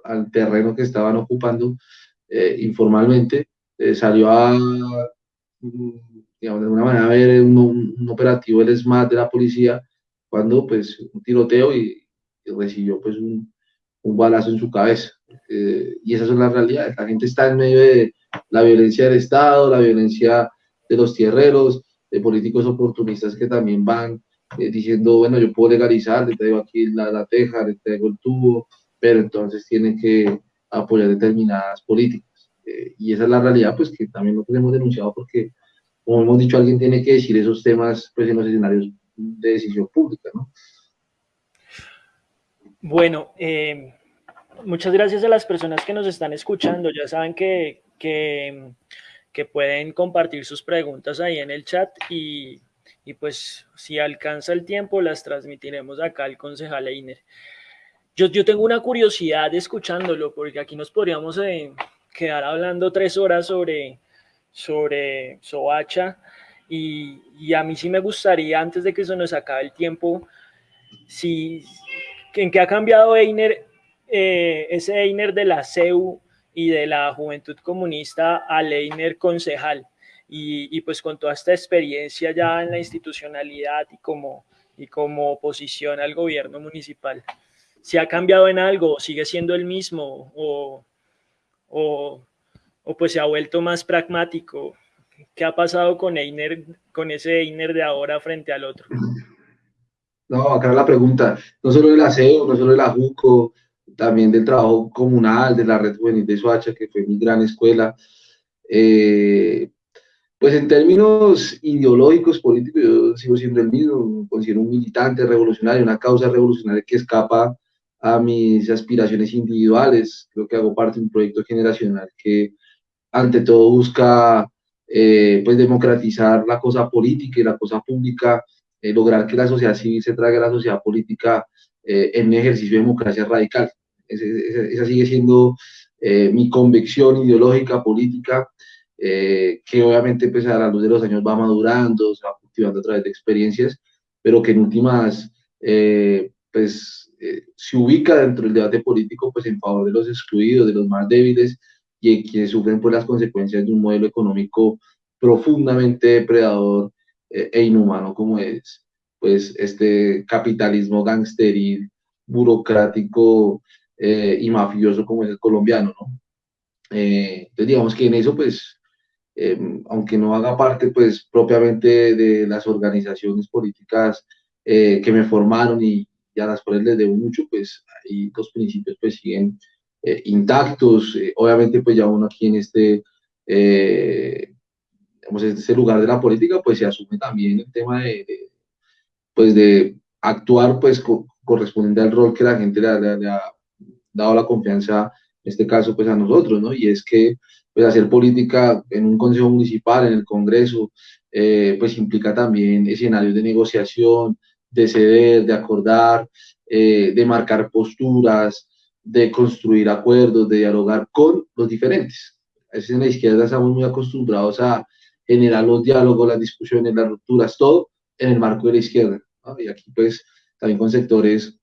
al terreno que estaban ocupando eh, informalmente, eh, salió a, mm, digamos, de alguna manera ver un, un, operativo el SMAT de la policía cuando, pues, un tiroteo y, y recibió, pues, un, un balazo en su cabeza. y esas son las realidades. La gente está en medio de, la violencia del Estado, la violencia de los tierreros, de políticos oportunistas que también van eh, diciendo, bueno, yo puedo legalizar, le traigo aquí la, la teja, le traigo el tubo, pero entonces tienen que apoyar determinadas políticas. Eh, y esa es la realidad, pues que también lo hemos denunciado porque, como hemos dicho, alguien tiene que decir esos temas pues, en los escenarios de decisión pública, ¿no? Bueno, eh, muchas gracias a las personas que nos están escuchando. Ya saben que, que, pueden compartir sus preguntas ahí en el chat y, y, pues si alcanza el tiempo las transmitiremos acá al concejal Einer. Yo, yo tengo una curiosidad escuchándolo porque aquí nos podríamos eh, quedar hablando tres horas sobre, sobre Soacha y, y, a mí sí me gustaría antes de que se nos acabe el tiempo, si, en qué ha cambiado Einer eh, ese Einer de la CEU y de la Juventud Comunista al Einer concejal. Y, pues con toda esta experiencia ya en la institucionalidad y como, y como oposición al gobierno municipal. ¿Se ha cambiado en algo? ¿Sigue siendo el mismo? ¿O, o, o pues se ha vuelto más pragmático? ¿Qué ha pasado con Einer, con ese Einer de ahora frente al otro? No, acá la pregunta, no solo de la CEU, no solo de la JUCO, también del trabajo comunal de la Red Juvenil de Soacha, que fue mi gran escuela. Eh, pues en términos ideológicos, políticos, yo sigo siendo el mismo, considero un militante revolucionario, una causa revolucionaria que escapa a mis aspiraciones individuales. Creo que hago parte de un proyecto generacional que ante todo busca eh, pues democratizar la cosa política y la cosa pública, eh, lograr que la sociedad civil se traiga a la sociedad política en un ejercicio de democracia radical. Esa sigue siendo eh, mi convicción ideológica, política, eh, que obviamente pues, a la luz de los años va madurando, se va cultivando a través de experiencias, pero que en últimas eh, pues, se ubica dentro del debate político pues, en favor de los excluidos, de los más débiles y quienes sufren pues, las consecuencias de un modelo económico profundamente depredador e inhumano como es pues este capitalismo gangsteril, burocrático, eh, y mafioso como es el colombiano, ¿no? Eh, entonces digamos que en eso, pues, em, aunque no haga parte, pues, propiamente de las organizaciones políticas eh, que me formaron y, a las cuales les debo mucho, pues, ahí los principios, pues, siguen intactos. obviamente, pues, ya uno aquí en este, digamos, en este lugar de la política, pues, se asume también el tema de, pues, de actuar, pues, correspondiente al rol que la gente le, le ha dado la confianza, en este caso, pues a nosotros, ¿no? Y es que, pues hacer política en un consejo municipal, en el Congreso, eh, pues implica también escenarios de negociación, de ceder, de acordar, eh, de marcar posturas, de construir acuerdos, de dialogar con los diferentes. A veces en la izquierda estamos muy acostumbrados a generar los diálogos, las discusiones, las rupturas, todo en el marco de la izquierda. Y aquí pues también con sectores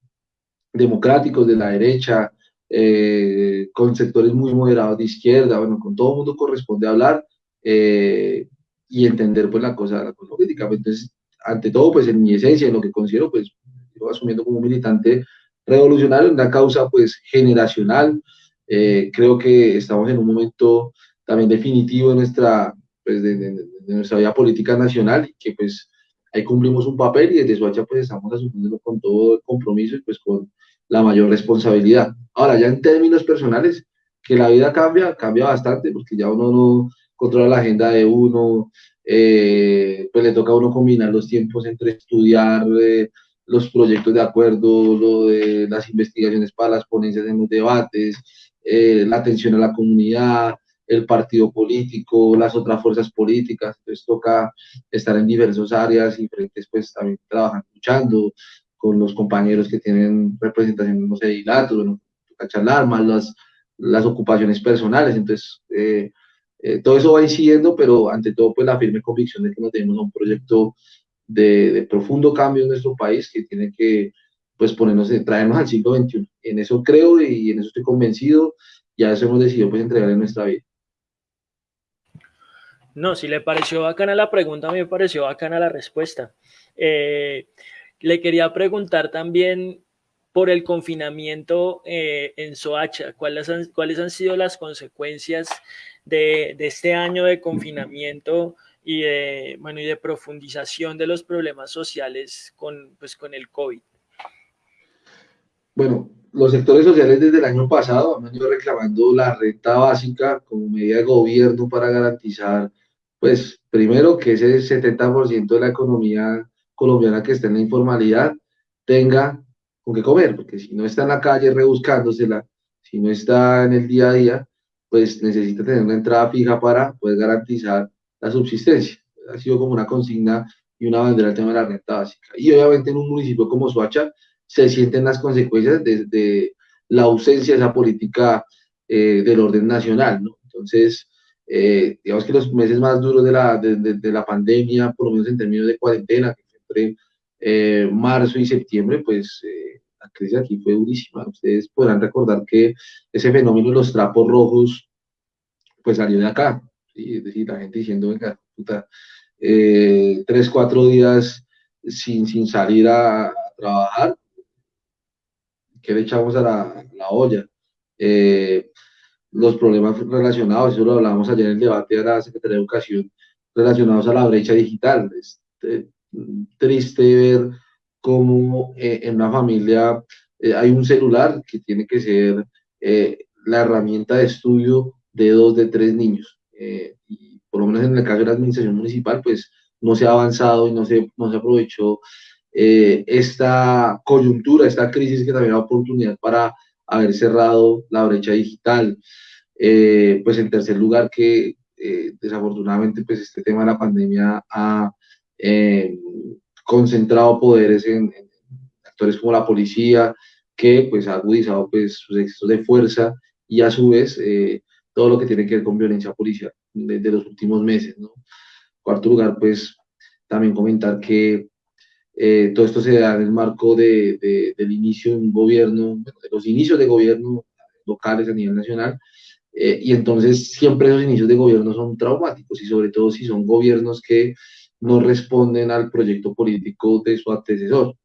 democráticos de la derecha, eh, con sectores muy moderados de izquierda, bueno, con todo el mundo corresponde hablar eh, y entender pues la cosa, la cosa política. Entonces, ante todo, pues en mi esencia, en lo que considero, pues yo asumiendo como militante revolucionario, una causa pues generacional, eh, creo que estamos en un momento también definitivo de nuestra, pues, de, nuestra vida política nacional y que pues ahí cumplimos un papel y desde Soacha pues estamos asumiendo con todo el compromiso y pues con la mayor responsabilidad. Ahora, ya en términos personales, que la vida cambia, cambia bastante, porque ya uno no controla la agenda de uno, eh, pues le toca a uno combinar los tiempos entre estudiar eh, los proyectos de acuerdo, lo de las investigaciones para las ponencias en los debates, eh, la atención a la comunidad, el partido político, las otras fuerzas políticas, entonces toca estar en diversas áreas y frentes pues también trabajan, luchando, con los compañeros que tienen representación, no sé, dilatos, bueno, charlar, más las, las ocupaciones personales, entonces eh, eh, todo eso va incidiendo, pero ante todo pues la firme convicción de que nos tenemos un proyecto de, de, profundo cambio en nuestro país que tiene que pues ponernos, traernos al siglo XXI. En eso creo y en eso estoy convencido y a eso hemos decidido pues entregar en nuestra vida. No, si le pareció bacana la pregunta, a mí me pareció bacana la respuesta. Eh, le quería preguntar también por el confinamiento eh, en Soacha, ¿cuáles han, ¿cuáles han sido las consecuencias de, este año de confinamiento y de, bueno, y de profundización de los problemas sociales con, pues, con el COVID? Bueno, los sectores sociales desde el año pasado han venido reclamando la renta básica como medida de gobierno para garantizar, pues, primero que ese 70% de la economía colombiana que está en la informalidad tenga con qué comer, porque si no está en la calle rebuscándosela, si no está en el día a día, pues necesita tener una entrada fija para poder garantizar la subsistencia. Ha sido como una consigna y una bandera el tema de la renta básica. Y obviamente en un municipio como Soacha, se sienten las consecuencias de, la ausencia de esa política eh, del orden nacional. Entonces, eh, digamos que los meses más duros de la, de, la pandemia, por lo menos en términos de cuarentena, que entre eh, marzo y septiembre, pues la crisis aquí fue durísima. Ustedes podrán recordar que ese fenómeno de los trapos rojos, pues salió de acá. Es decir, la gente diciendo, venga, puta, tres, cuatro días sin, sin salir a trabajar, que le echamos a la, la olla. Eh, los problemas relacionados, eso lo hablábamos ayer en el debate de la Secretaría de Educación, relacionados a la brecha digital. Es eh, triste ver cómo eh, en una familia hay un celular que tiene que ser la herramienta de estudio de dos, de tres niños. Y por lo menos en el caso de la administración municipal, pues no se ha avanzado y no se, no se aprovechó eh, esta coyuntura, esta crisis que también da oportunidad para haber cerrado la brecha digital. Eh, pues en tercer lugar que eh, desafortunadamente pues este tema de la pandemia ha concentrado poderes en, actores como la policía, que pues ha agudizado pues sus excesos de fuerza y a su vez todo lo que tiene que ver con violencia policial desde los últimos meses. Cuarto lugar, pues también comentar que eh, todo esto se da en el marco de, del inicio de un gobierno, de los inicios de gobierno locales a nivel nacional, eh, y entonces siempre esos inicios de gobierno son traumáticos y sobre todo si son gobiernos que no responden al proyecto político de su antecesor.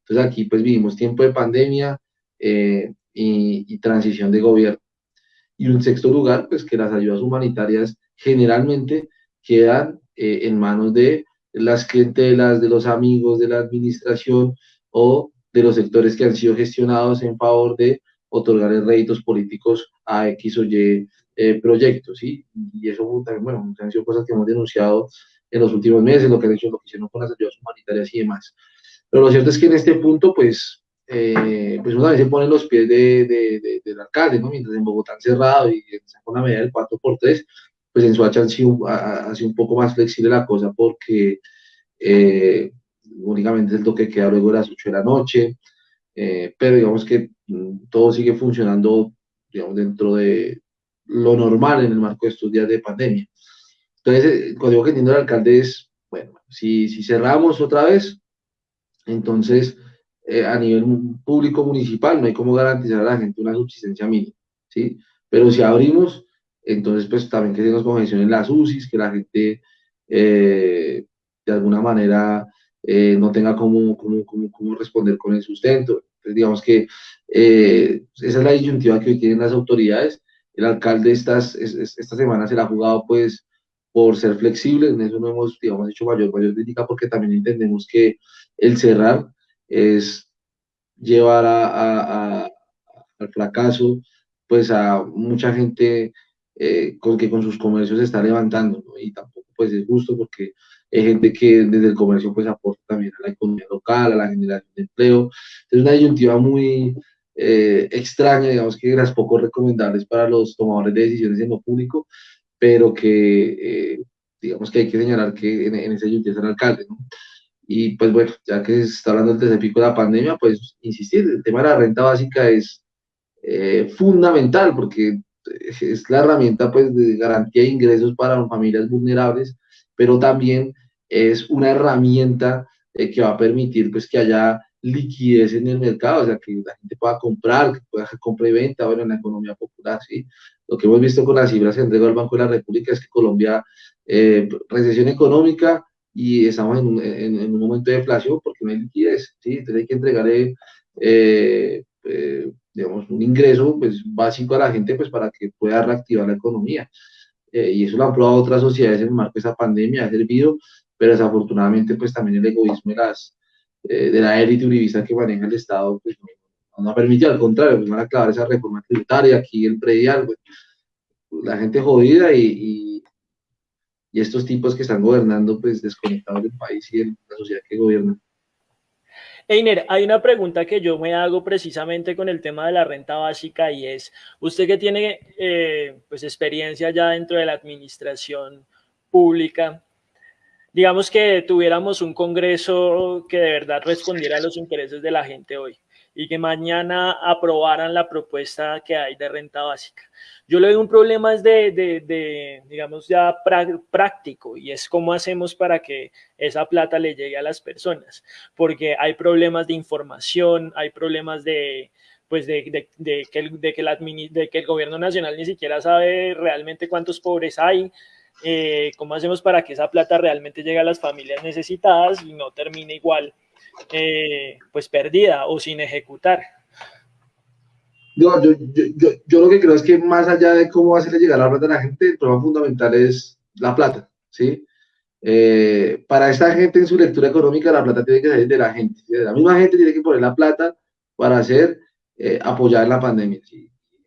Entonces aquí pues vivimos tiempo de pandemia eh, y, transición de gobierno. Y en sexto lugar, pues que las ayudas humanitarias generalmente quedan en manos de las clientelas, de los amigos de la administración o de los sectores que han sido gestionados en favor de otorgar réditos políticos a X o Y eh, proyectos, ¿sí? Y eso también, bueno, han sido cosas que hemos denunciado en los últimos meses, lo que han hecho, lo que hicieron con las ayudas humanitarias y demás. Pero lo cierto es que en este punto, pues, eh, pues una vez se ponen los pies de, de, del alcalde, ¿no? Mientras en Bogotá han cerrado y pone una medida del 4x3, pues en Soacha han sido, ha, sido un poco más flexible la cosa porque eh, únicamente el toque queda luego de las 8 de la noche, eh, pero digamos que mm, todo sigue funcionando digamos, dentro de lo normal en el marco de estos días de pandemia. Entonces, eh, cuando digo que entiendo el alcalde es, bueno, si, si cerramos otra vez, entonces a nivel público municipal no hay cómo garantizar a la gente una subsistencia mínima, ¿sí? Pero si abrimos, entonces, pues también que se nos congestionen las UCIs, que la gente eh, de alguna manera eh, no tenga cómo, cómo, cómo, responder con el sustento. Entonces, digamos que eh, esa es la disyuntiva que hoy tienen las autoridades. El alcalde estas, esta semana se la ha jugado pues por ser flexible, en eso no hemos, digamos, hecho mayor, mayor crítica porque también entendemos que el cerrar es llevar a, a, al fracaso pues a mucha gente eh, con que con sus comercios se está levantando, ¿no? Y tampoco pues es justo porque hay gente que desde el comercio pues aporta también a la economía local, a la generación de empleo. Es una disyuntiva muy eh, extraña, digamos que las poco recomendables para los tomadores de decisiones en lo público, pero que eh, digamos que hay que señalar que en, en esa disyuntiva está el alcalde, ¿no? Y pues bueno, ya que se está hablando del tercer pico de la pandemia, pues insistir, el tema de la renta básica es fundamental porque es la herramienta pues, de garantía de ingresos para familias vulnerables, pero también es una herramienta eh, que va a permitir pues, que haya liquidez en el mercado, o sea, que la gente pueda comprar, que pueda hacer compra y venta, bueno, en la economía popular, ¿sí? Lo que hemos visto con las cifras que entregó el Banco de la República es que Colombia, eh, recesión económica y estamos en un, en, un, momento de deflación porque no hay liquidez, ¿sí? Entonces hay que entregarle eh, eh digamos, un ingreso pues, básico a la gente pues, para que pueda reactivar la economía. Eh, y eso lo han probado otras sociedades en el marco de esa pandemia, ha servido, pero desafortunadamente pues también el egoísmo de, las, eh, de la élite uribista que maneja el Estado pues, no, no ha permitido, al contrario, pues van a acabar esa reforma tributaria, aquí el predial, pues, la gente jodida y, y, estos tipos que están gobernando, pues desconectados del país y de la sociedad que gobierna. Einer, hay una pregunta que yo me hago precisamente con el tema de la renta básica y es, usted que tiene eh, pues experiencia ya dentro de la administración pública, digamos que tuviéramos un Congreso que de verdad respondiera a los intereses de la gente hoy y que mañana aprobaran la propuesta que hay de renta básica. Yo le doy un problema es de, de, digamos, ya práctico y es cómo hacemos para que esa plata le llegue a las personas, porque hay problemas de información, hay problemas de, pues de, de, que el, de, que de que el gobierno nacional ni siquiera sabe realmente cuántos pobres hay, eh, cómo hacemos para que esa plata realmente llegue a las familias necesitadas y no termine igual, eh, pues perdida o sin ejecutar. Yo, yo, yo, yo, lo que creo es que más allá de cómo hacerle llegar la plata a la gente, el problema fundamental es la plata, ¿sí? Eh, para esta gente en su lectura económica, la plata tiene que salir de la gente. La misma gente tiene que poner la plata para hacer, apoyar la pandemia.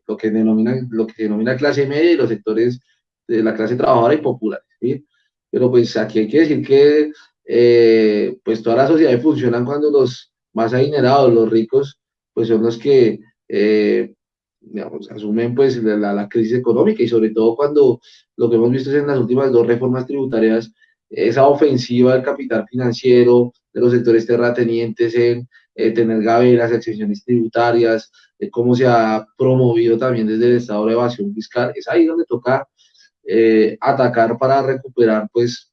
Lo, que denomina, lo que denomina clase media y los sectores de la clase trabajadora y popular. ¿sí? Pero pues aquí hay que decir que eh, pues todas las sociedades funcionan cuando los más adinerados, los ricos, pues son los que eh, asumen pues la, la, crisis económica. Y sobre todo cuando lo que hemos visto es en las últimas dos reformas tributarias, esa ofensiva del capital financiero, de los sectores terratenientes en eh, tener gaveras, exenciones tributarias, cómo se ha promovido también desde el Estado de evasión fiscal, es ahí donde toca eh, atacar para recuperar pues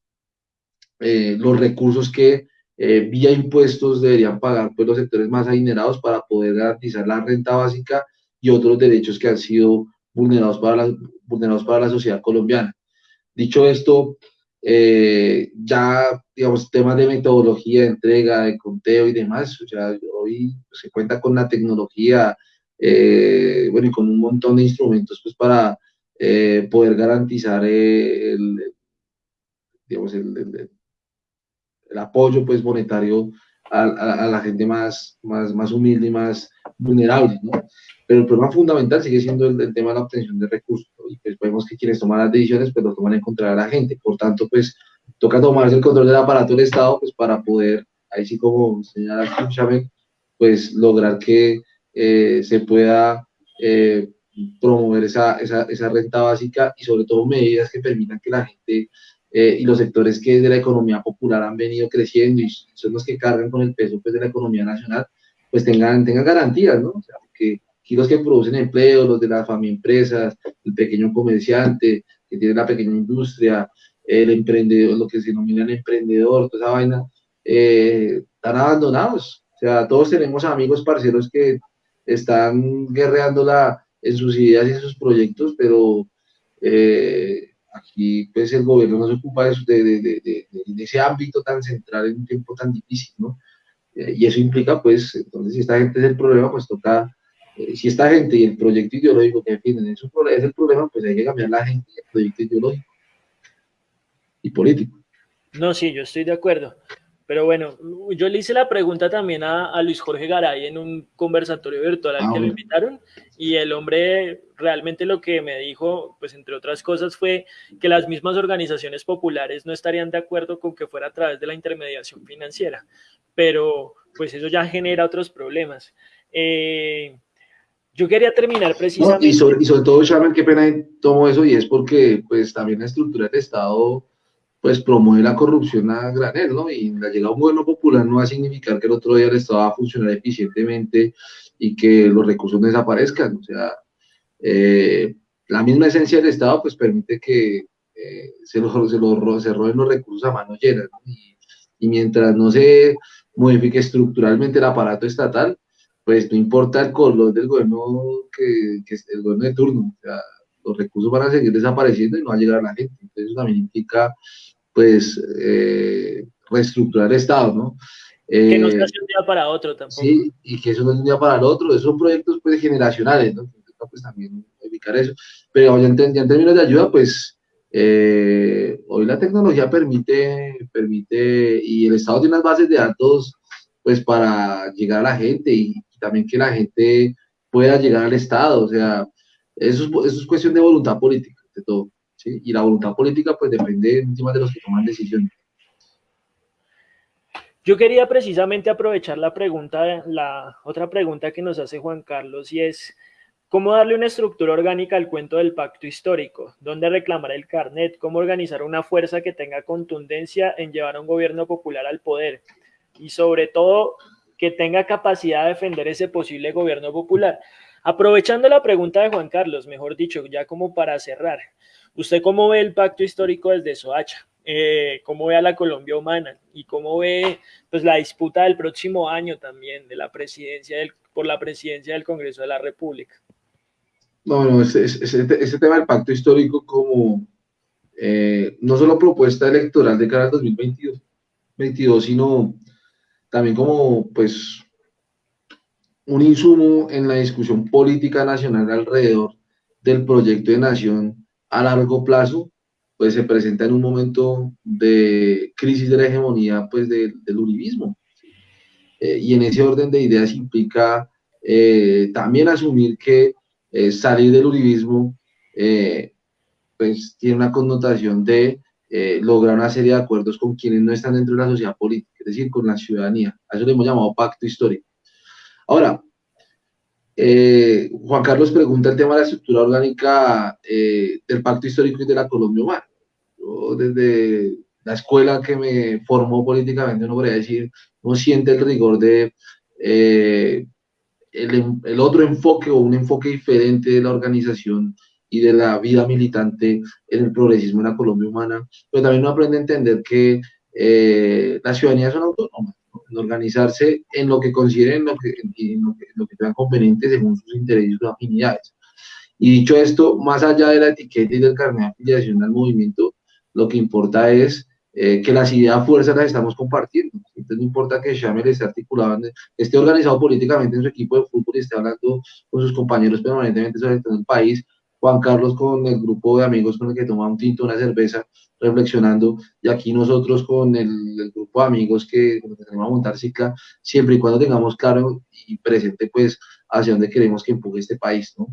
eh, los recursos que eh, vía impuestos deberían pagar pues los sectores más adinerados para poder garantizar la renta básica y otros derechos que han sido vulnerados para la, vulnerados para la sociedad colombiana. Dicho esto, ya, digamos, temas de metodología, de entrega, de conteo y demás, sea, hoy se cuenta con la tecnología, bueno, y con un montón de instrumentos, pues, para eh, poder garantizar el, digamos, el, apoyo pues, monetario a, la gente más, más, más humilde y más vulnerable, ¿no? Pero el problema fundamental sigue siendo el, tema de la obtención de recursos, y pues vemos que quienes toman las decisiones, pues lo toman en contra de la gente, por tanto, pues toca tomarse el control del aparato del Estado, pues para poder, ahí sí como señala Chávez, pues lograr que eh, se pueda eh, promover esa, esa, esa, renta básica y sobre todo medidas que permitan que la gente eh, y los sectores que de la economía popular han venido creciendo y son los que cargan con el peso pues, de la economía nacional, pues tengan, tengan garantías, ¿no? O sea, que aquí los que producen empleo, los de las empresas, el pequeño comerciante que tiene la pequeña industria, el emprendedor, lo que se denomina el emprendedor, toda esa vaina, eh, están abandonados. O sea, todos tenemos amigos parceros que están guerreando la, en sus ideas y en sus proyectos, pero eh, aquí pues el gobierno no se ocupa de, de, de, ese ámbito tan central en un tiempo tan difícil, ¿no? Eh, y eso implica pues, entonces si esta gente es el problema, pues toca, eh, si esta gente y el proyecto ideológico que defienden es el problema, pues hay que cambiar la gente y el proyecto ideológico y político. No, sí, yo estoy de acuerdo. Pero bueno, yo le hice la pregunta también a, Luis Jorge Garay en un conversatorio virtual al ah, que lo invitaron y el hombre realmente lo que me dijo, pues entre otras cosas, fue que las mismas organizaciones populares no estarían de acuerdo con que fuera a través de la intermediación financiera, pero pues eso ya genera otros problemas. Eh, yo quería terminar precisamente... y, sobre, y, sobre, todo, Shaman, qué pena tomo eso y es porque pues también la estructura del Estado pues promueve la corrupción a granel, ¿no? Y la llegada a un gobierno popular no va a significar que el otro día el Estado va a funcionar eficientemente y que los recursos desaparezcan. O sea, eh, la misma esencia del Estado pues permite que eh, se, lo, se, lo, se, roben los recursos a mano llena, ¿no? y, y, mientras no se modifique estructuralmente el aparato estatal, pues no importa el color del gobierno que, que el gobierno de turno, o sea, los recursos van a seguir desapareciendo y no va a llegar a la gente. Entonces eso también implica pues eh, reestructurar el Estado, ¿no? que no sea de un día para otro tampoco. Sí, y que eso no es un día para el otro, esos son proyectos pues generacionales, ¿no? Pues también ubicar eso. Pero ya en, términos de ayuda, pues eh, hoy la tecnología permite, permite, y el Estado tiene unas bases de datos pues para llegar a la gente y y también que la gente pueda llegar al Estado, o sea, eso es, eso es cuestión de voluntad política, de todo. Y la voluntad política pues depende encima de los que toman decisiones. Yo quería precisamente aprovechar la pregunta, la otra pregunta que nos hace Juan Carlos y es, ¿cómo darle una estructura orgánica al cuento del pacto histórico? ¿Dónde reclamar el carnet? ¿Cómo organizar una fuerza que tenga contundencia en llevar a un gobierno popular al poder? Y sobre todo, que tenga capacidad de defender ese posible gobierno popular. Aprovechando la pregunta de Juan Carlos, mejor dicho, ya como para cerrar, ¿usted cómo ve el pacto histórico desde Soacha? eh, cómo ve a la Colombia humana y cómo ve pues, la disputa del próximo año también de la presidencia por la presidencia del Congreso de la República. No, no, ese, ese, tema del pacto histórico como eh, no solo propuesta electoral de cara al 2022, 22, sino también como pues un insumo en la discusión política nacional alrededor del proyecto de nación a largo plazo pues se presenta en un momento de crisis de la hegemonía pues del uribismo. Eh, y en ese orden de ideas implica eh, también asumir que eh, salir del uribismo pues tiene una connotación de lograr una serie de acuerdos con quienes no están dentro de la sociedad política, es decir, con la ciudadanía. A eso le hemos llamado pacto histórico. Ahora, eh, Juan Carlos pregunta el tema de la estructura orgánica eh, del pacto histórico y de la Colombia humana. Yo desde la escuela que me formó políticamente, no podría decir, no siente el rigor de eh, el, otro enfoque o un enfoque diferente de la organización y de la vida militante en el progresismo en la Colombia humana, pero también no aprende a entender que las ciudadanías son autónomas organizarse en lo que consideren, lo que, en lo que, lo que sean convenientes según sus intereses o afinidades. Y dicho esto, más allá de la etiqueta y del carnet de afiliación al movimiento, lo que importa es eh, que las ideas fuerzas las estamos compartiendo. Entonces no importa que Shamel esté articulado, esté organizado políticamente en su equipo de fútbol y esté hablando con sus compañeros permanentemente sobre el país, Juan Carlos con el grupo de amigos con el que toma un tinto, una cerveza, reflexionando, y aquí nosotros con el, grupo de amigos que, tenemos a montar cicla, siempre y cuando tengamos claro y presente pues hacia dónde queremos que empuje este país, ¿no?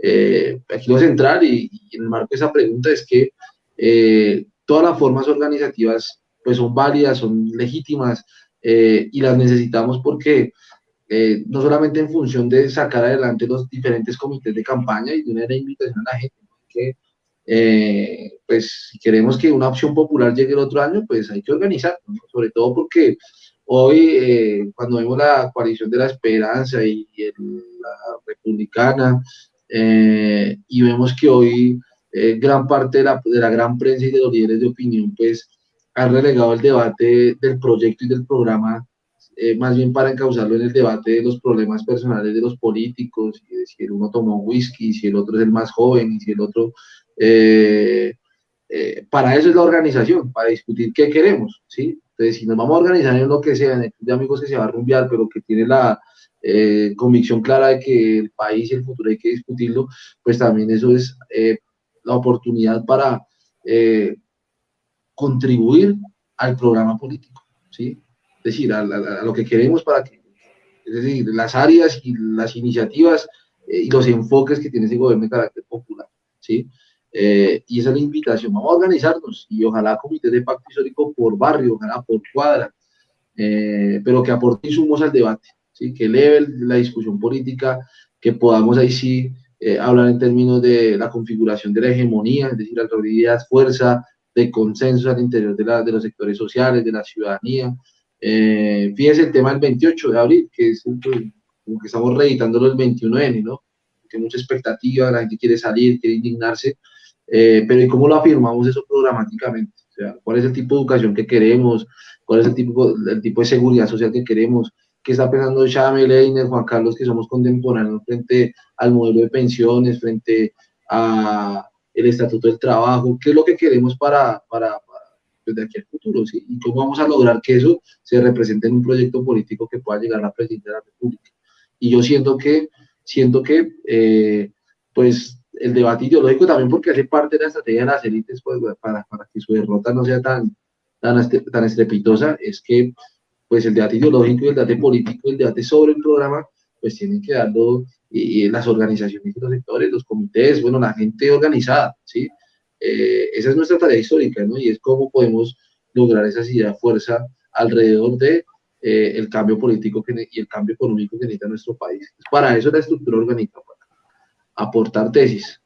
Eh, aquí lo central y, en el marco de esa pregunta es que eh, todas las formas organizativas pues son válidas, son legítimas eh, y las necesitamos porque eh, no solamente en función de sacar adelante los diferentes comités de campaña y de una invitación a la gente, que eh, pues si queremos que una opción popular llegue el otro año, pues hay que organizar, sobre todo porque hoy eh, cuando vemos la coalición de la esperanza y, la republicana, y vemos que hoy gran parte de la, de la gran prensa y de los líderes de opinión, pues han relegado el debate del proyecto y del programa eh, más bien para encauzarlo en el debate de los problemas personales de los políticos, y si el uno tomó whisky, si el otro es el más joven, y si el otro... Eh, eh, para eso es la organización, para discutir qué queremos, ¿sí? Entonces, si nos vamos a organizar en lo que sea, en el club de amigos que se va a rumbear, pero que tiene la convicción clara de que el país y el futuro hay que discutirlo, pues también eso es la oportunidad para contribuir al programa político, ¿sí? decir, a, lo que queremos para que, es decir, las áreas y las iniciativas eh, y los enfoques que tiene ese gobierno de carácter popular, ¿sí? Eh, y esa es la invitación, vamos a organizarnos y ojalá comités de pacto histórico por barrio, ojalá por cuadra, eh, pero que aporte insumos al debate, ¿sí? que eleve la discusión política, que podamos ahí sí hablar en términos de la configuración de la hegemonía, es decir, la autoridad, fuerza, de consenso al interior de, la, de los sectores sociales, de la ciudadanía, eh, fíjese el tema del 28 de abril, que es como que estamos reeditándolo el 21N, ¿no? Que mucha expectativa, la gente quiere salir, quiere indignarse, eh, pero ¿y cómo lo afirmamos eso programáticamente? ¿cuál es el tipo de educación que queremos? ¿Cuál es el tipo, el tipo de seguridad social que queremos? ¿Qué está pensando Chame, Leiner, Juan Carlos, que somos contemporáneos frente al modelo de pensiones, frente a el estatuto del trabajo? ¿Qué es lo que queremos para, para, de aquí al futuro. Y cómo vamos a lograr que eso se represente en un proyecto político que pueda llegar a la presidencia de la República. Y yo siento que, siento que, eh, pues, el debate ideológico también porque hace parte de la estrategia de las élites, pues, para, para que su derrota no sea tan, tan, tan estrepitosa, es que, pues, el debate ideológico y el debate político, el debate sobre el programa, pues tienen que darlo y, las organizaciones y los sectores, los comités, bueno, la gente organizada, ¿sí? Eh, esa es nuestra tarea histórica, ¿no? Y es cómo podemos lograr esa de fuerza alrededor de eh, cambio político y el cambio económico que necesita nuestro país. Para eso la estructura orgánica, para aportar tesis.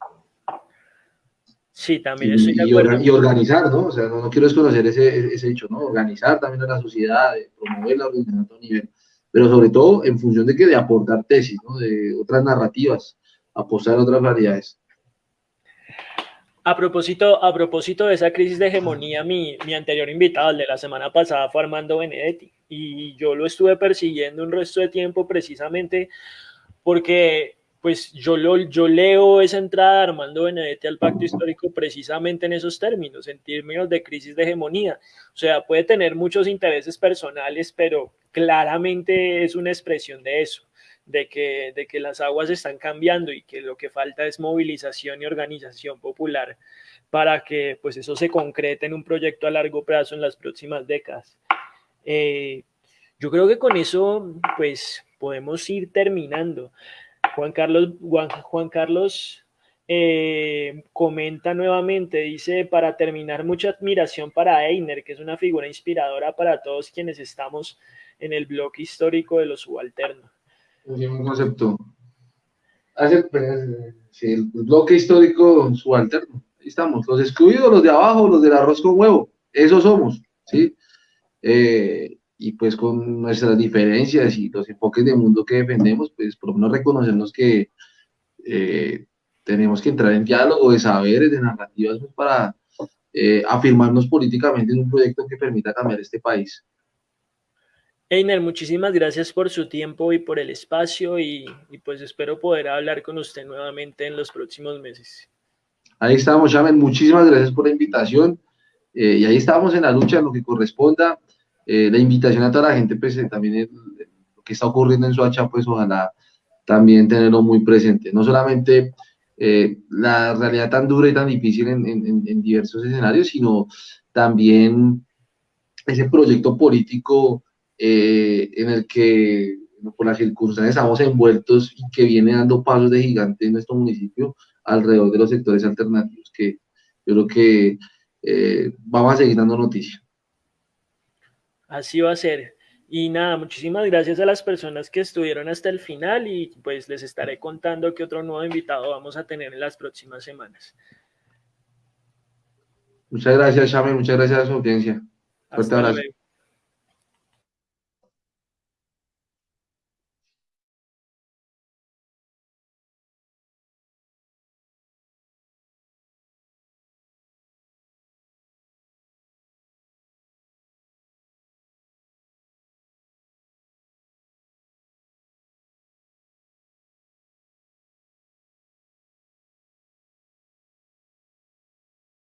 Sí, también estoy de acuerdo. Y, organizar, ¿no? O sea, no, quiero desconocer ese, ese, hecho, ¿no? Organizar también a la sociedad, promover la organización a nivel pero sobre todo en función de que de aportar tesis, ¿no? de otras narrativas, apostar a otras variedades. A propósito, a propósito de esa crisis de hegemonía, mi, mi anterior invitado, el de la semana pasada, fue Armando Benedetti, y yo lo estuve persiguiendo un resto de tiempo precisamente porque pues yo, lo, yo leo esa entrada de Armando Benedetti al pacto histórico precisamente en esos términos, en términos de crisis de hegemonía. O sea, puede tener muchos intereses personales, pero claramente es una expresión de eso, de que, de que las aguas están cambiando y que lo que falta es movilización y organización popular para que pues eso se concrete en un proyecto a largo plazo en las próximas décadas. Eh, yo creo que con eso pues podemos ir terminando. Juan Carlos, Juan, Carlos eh, comenta nuevamente, dice, para terminar, mucha admiración para Einer, que es una figura inspiradora para todos quienes estamos en el bloque histórico de los subalternos. un concepto. Pues, el bloque histórico subalterno. Ahí estamos, los excluidos, los de abajo, los del arroz con huevo. Esos somos, ¿sí? Eh, y pues con nuestras diferencias y los enfoques de mundo que defendemos, pues por lo menos reconocernos que eh, tenemos que entrar en diálogo de saberes, de narrativas pues, para eh, afirmarnos políticamente en un proyecto que permita cambiar este país. Einer, muchísimas gracias por su tiempo y por el espacio y, y, pues espero poder hablar con usted nuevamente en los próximos meses. Ahí estamos, Chamen, muchísimas gracias por la invitación eh, y ahí estamos en la lucha en lo que corresponda. Eh, la invitación a toda la gente, pues eh, también lo que está ocurriendo en Soacha, pues ojalá también tenerlo muy presente. No solamente eh, la realidad tan dura y tan difícil en, diversos escenarios, sino también ese proyecto político en el que por las circunstancias estamos envueltos y que viene dando pasos de gigante en nuestro municipio alrededor de los sectores alternativos que yo creo que vamos a seguir dando noticias. Así va a ser. Y nada, muchísimas gracias a las personas que estuvieron hasta el final y pues les estaré contando qué otro nuevo invitado vamos a tener en las próximas semanas. Muchas gracias, Chame, muchas gracias a su audiencia. Fuerte abrazo.